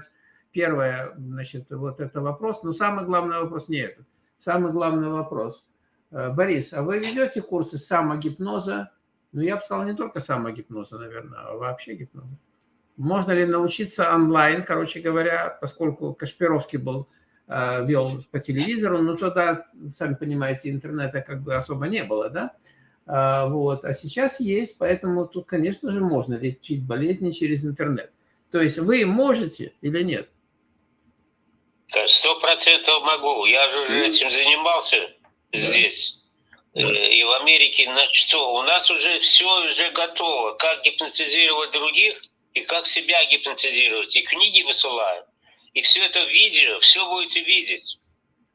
Speaker 1: первое, значит, вот это вопрос, но самый главный вопрос не этот. Самый главный вопрос. Э, Борис, а вы ведете курсы самогипноза, ну, я бы сказал, не только самогипноза, наверное, а вообще гипноза. Можно ли научиться онлайн, короче говоря, поскольку Кашпировский был, э, вел по телевизору, но тогда, сами понимаете, интернета как бы особо не было, да? А, вот. А сейчас есть, поэтому тут, конечно же, можно лечить болезни через интернет. То есть вы можете или нет?
Speaker 2: Сто процентов могу. Я же уже этим занимался да. здесь. Э, и в Америке на что? У нас уже все уже готово. Как гипнотизировать других и как себя гипнотизировать. И книги высылают. И все это видео, все будете видеть.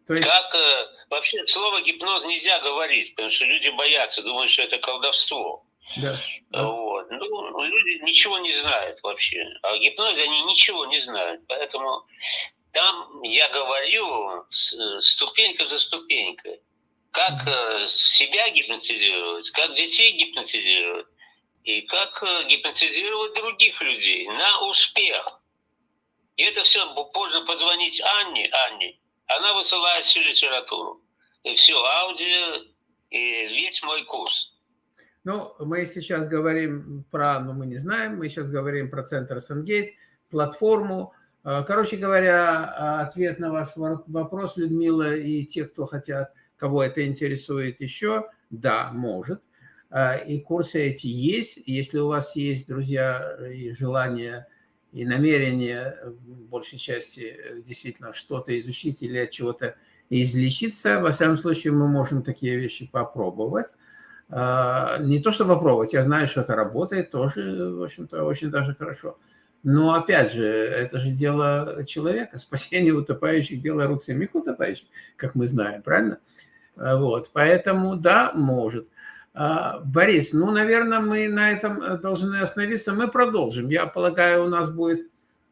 Speaker 2: То есть... Как э, вообще слово гипноз нельзя говорить, потому что люди боятся, думают, что это колдовство. Да. Вот. Ну, люди ничего не знают вообще. А гипнозе они ничего не знают. Поэтому там я говорю ступенька за ступенькой. Как э, себя гипнотизировать, как детей гипнотизировать, и как э, гипнотизировать других людей на успех. И это все позже позвонить Анне, Анне, она высылает всю литературу. И все, аудио, и весь мой курс.
Speaker 1: Ну, мы сейчас говорим про, ну, мы не знаем, мы сейчас говорим про центр Сенгейтс, платформу. А, короче говоря, а, ответ на ваш вопрос, Людмила, и те, кто хотят, кого это интересует еще, да, может. А, и курсы эти есть. Если у вас есть, друзья, и желание, и намерение, в большей части, действительно что-то изучить или от чего-то излечиться, во всяком случае, мы можем такие вещи попробовать. Не то, что попробовать, я знаю, что это работает тоже, в общем-то, очень даже хорошо. Но, опять же, это же дело человека. Спасение утопающих – дело рук самих утопающих, как мы знаем, правильно? А, вот, поэтому, да, может. А, Борис, ну, наверное, мы на этом должны остановиться. Мы продолжим. Я полагаю, у нас будет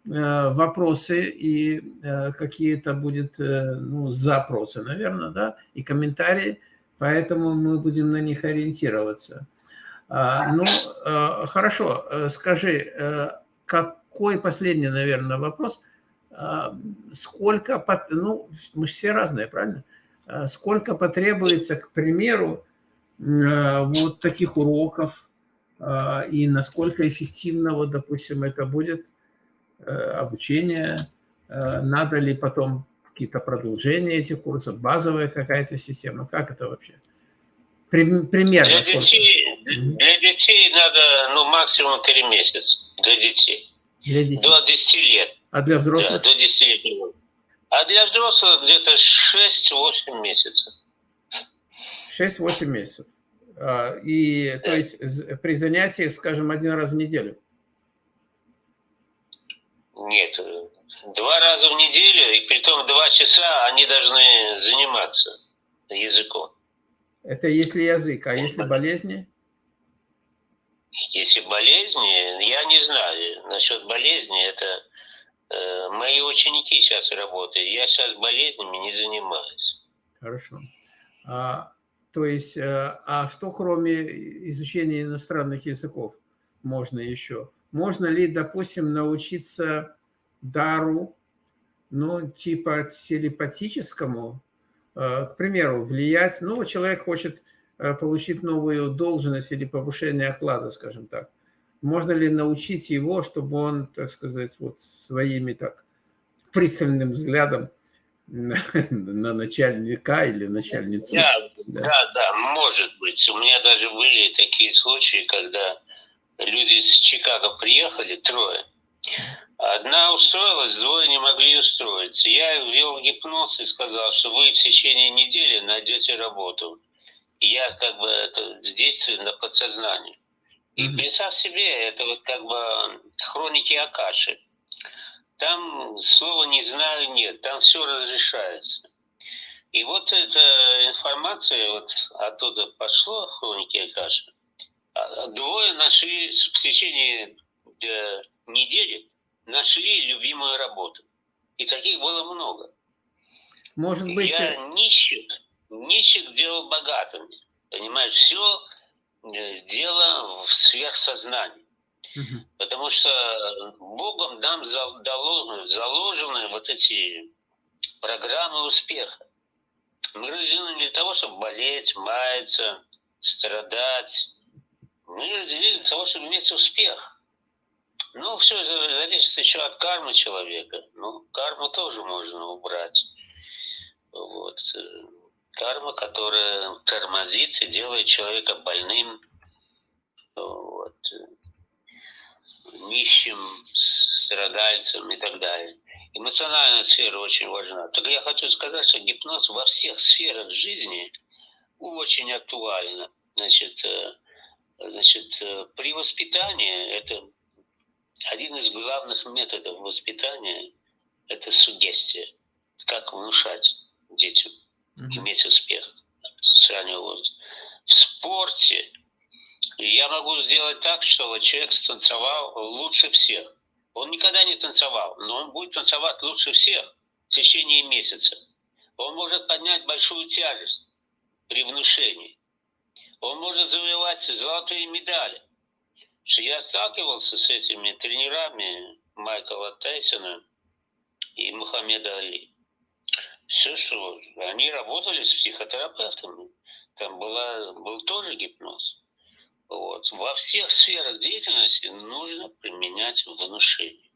Speaker 1: э, вопросы и э, какие-то будут э, ну, запросы, наверное, да, и комментарии поэтому мы будем на них ориентироваться. А, ну, э, хорошо, э, скажи, э, какой последний, наверное, вопрос? А, сколько, ну, мы все разные, правильно? А, сколько потребуется, к примеру, вот таких уроков, и насколько эффективно, вот, допустим, это будет обучение, надо ли потом какие-то продолжения этих курсов, базовая какая-то система? Как это вообще? Примерно
Speaker 2: для детей, для детей надо ну, максимум 3 месяца. Для детей. Для детей. До 10 лет.
Speaker 1: А для взрослых?
Speaker 2: Да, до 10 лет. А для взрослых где-то 6-8 месяцев.
Speaker 1: 6-8 месяцев. А, и да. то есть при занятиях, скажем, один раз в неделю?
Speaker 2: Нет, Два раза в неделю, и при том два часа они должны заниматься языком.
Speaker 1: Это если язык, а если болезни?
Speaker 2: Если болезни, я не знаю. Насчет болезни, это э, мои ученики сейчас работают. Я сейчас болезнями не занимаюсь.
Speaker 1: Хорошо. А, то есть, э, а что кроме изучения иностранных языков можно еще? Можно ли, допустим, научиться дару, ну, типа телепатическому, э, к примеру, влиять, ну, человек хочет получить новую должность или повышение оклада, скажем так. Можно ли научить его, чтобы он, так сказать, вот своими так пристальным взглядом на, на начальника или начальницу?
Speaker 2: Да, да, да, да, может быть. У меня даже были такие случаи, когда люди из Чикаго приехали, трое, Одна устроилась, двое не могли устроиться. Я ввел гипноз и сказал, что вы в течение недели найдете работу. Я как бы это действую на подсознание. И представь себе, это вот как бы хроники Акаши. Там слова «не знаю» нет, там все разрешается. И вот эта информация вот оттуда пошла, хроники Акаши. А, двое нашли в течение э, недели нашли любимую работу. И таких было много.
Speaker 1: Может быть...
Speaker 2: Я э, нищих, нищих делал богатыми. Понимаешь, все э, дело в сверхсознании. Угу. Потому что Богом нам заложены вот эти программы успеха. Мы рождены для того, чтобы болеть, маяться, страдать. Мы рождены для того, чтобы иметь успех. Ну, все зависит еще от кармы человека. Ну, карму тоже можно убрать. Вот. Карма, которая тормозит и делает человека больным, вот, нищим, страдальцем и так далее. Эмоциональная сфера очень важна. Так я хочу сказать, что гипноз во всех сферах жизни очень актуально. Значит, э, значит, э, при воспитании это один из главных методов воспитания – это сугестия. Как внушать детям, иметь успех с. В спорте я могу сделать так, что человек станцевал лучше всех. Он никогда не танцевал, но он будет танцевать лучше всех в течение месяца. Он может поднять большую тяжесть при внушении. Он может завоевать золотые медали. Что я сталкивался с этими тренерами Майкла Тайсона и Мухаммеда Али. Все, что они работали с психотерапевтами. Там была, был тоже гипноз. Вот. Во всех сферах деятельности нужно применять внушение.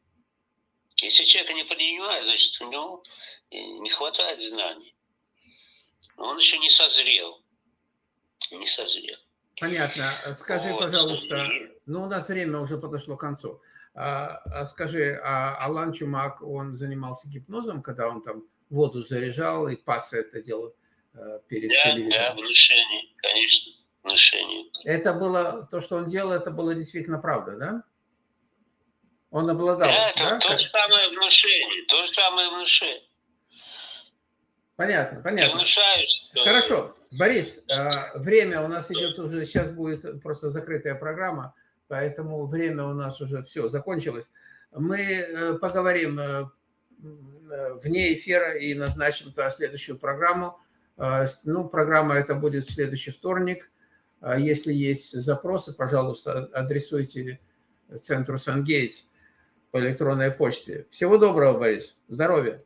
Speaker 2: Если человек не принимает, значит, у него не хватает знаний. Он еще не созрел. Не созрел.
Speaker 1: Понятно. Скажи, вот. пожалуйста, ну у нас время уже подошло к концу. А, а скажи, а Алан Чумак, он занимался гипнозом, когда он там воду заряжал и пас это делал э, перед
Speaker 2: да, телевизором? Да, внушение, конечно внушение.
Speaker 1: Это было, то, что он делал, это было действительно правда, да? Он обладал, да?
Speaker 2: Это да? то же самое внушение, то же самое внушение.
Speaker 1: Понятно, понятно. Ты внушаешь, что... Хорошо. Борис, а, время у нас идет уже, сейчас будет просто закрытая программа, поэтому время у нас уже все, закончилось. Мы э, поговорим э, вне эфира и назначим следующую программу. А, ну, программа это будет в следующий вторник. А если есть запросы, пожалуйста, адресуйте центру Сангейтс по электронной почте. Всего доброго, Борис. Здоровья.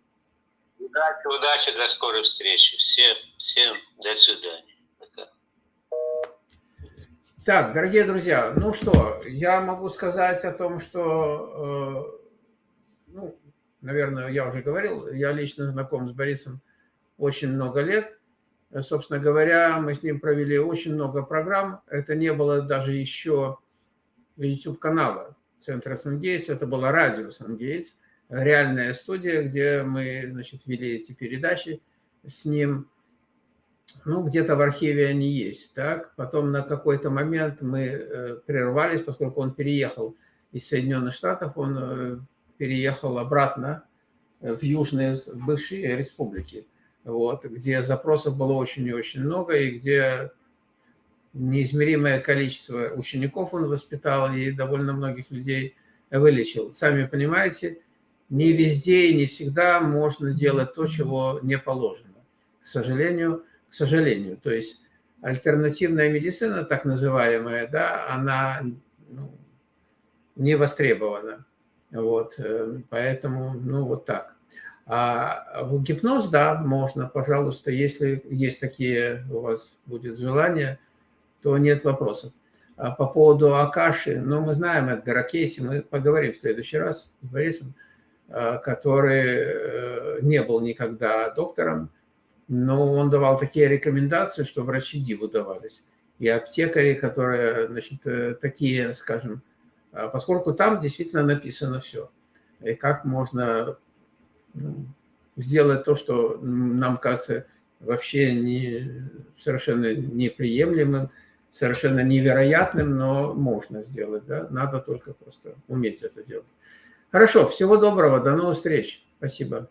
Speaker 2: Удачи, удачи, до скорой встречи. Всем, всем до свидания. Пока.
Speaker 1: Так, дорогие друзья, ну что, я могу сказать о том, что, э, ну, наверное, я уже говорил, я лично знаком с Борисом очень много лет. Э, собственно говоря, мы с ним провели очень много программ. Это не было даже еще YouTube-канала Центра Сангейтс, это было радио Сангейтс, реальная студия, где мы, значит, вели эти передачи с ним. Ну, где-то в архиве они есть, так? Потом на какой-то момент мы э, прервались, поскольку он переехал из Соединенных Штатов, он э, переехал обратно в южные бывшие республики вот, где запросов было очень и очень много, и где неизмеримое количество учеников он воспитал и довольно многих людей вылечил. Сами понимаете, не везде и не всегда можно делать то, чего не положено. К сожалению, к сожалению. То есть альтернативная медицина, так называемая, да, она ну, не востребована. Вот, э, поэтому, ну, вот так. А в гипноз, да, можно, пожалуйста, если есть такие у вас будет желание, то нет вопросов. А по поводу Акаши, ну, мы знаем это Ракейси, мы поговорим в следующий раз с Борисом, а, который э, не был никогда доктором, но он давал такие рекомендации, что врачи диву давались. И аптекари, которые, значит, э, такие, скажем, поскольку там действительно написано все. И как можно сделать то, что нам кажется вообще не, совершенно неприемлемым, совершенно невероятным, но можно сделать. Да? Надо только просто уметь это делать. Хорошо, всего доброго, до новых встреч. Спасибо.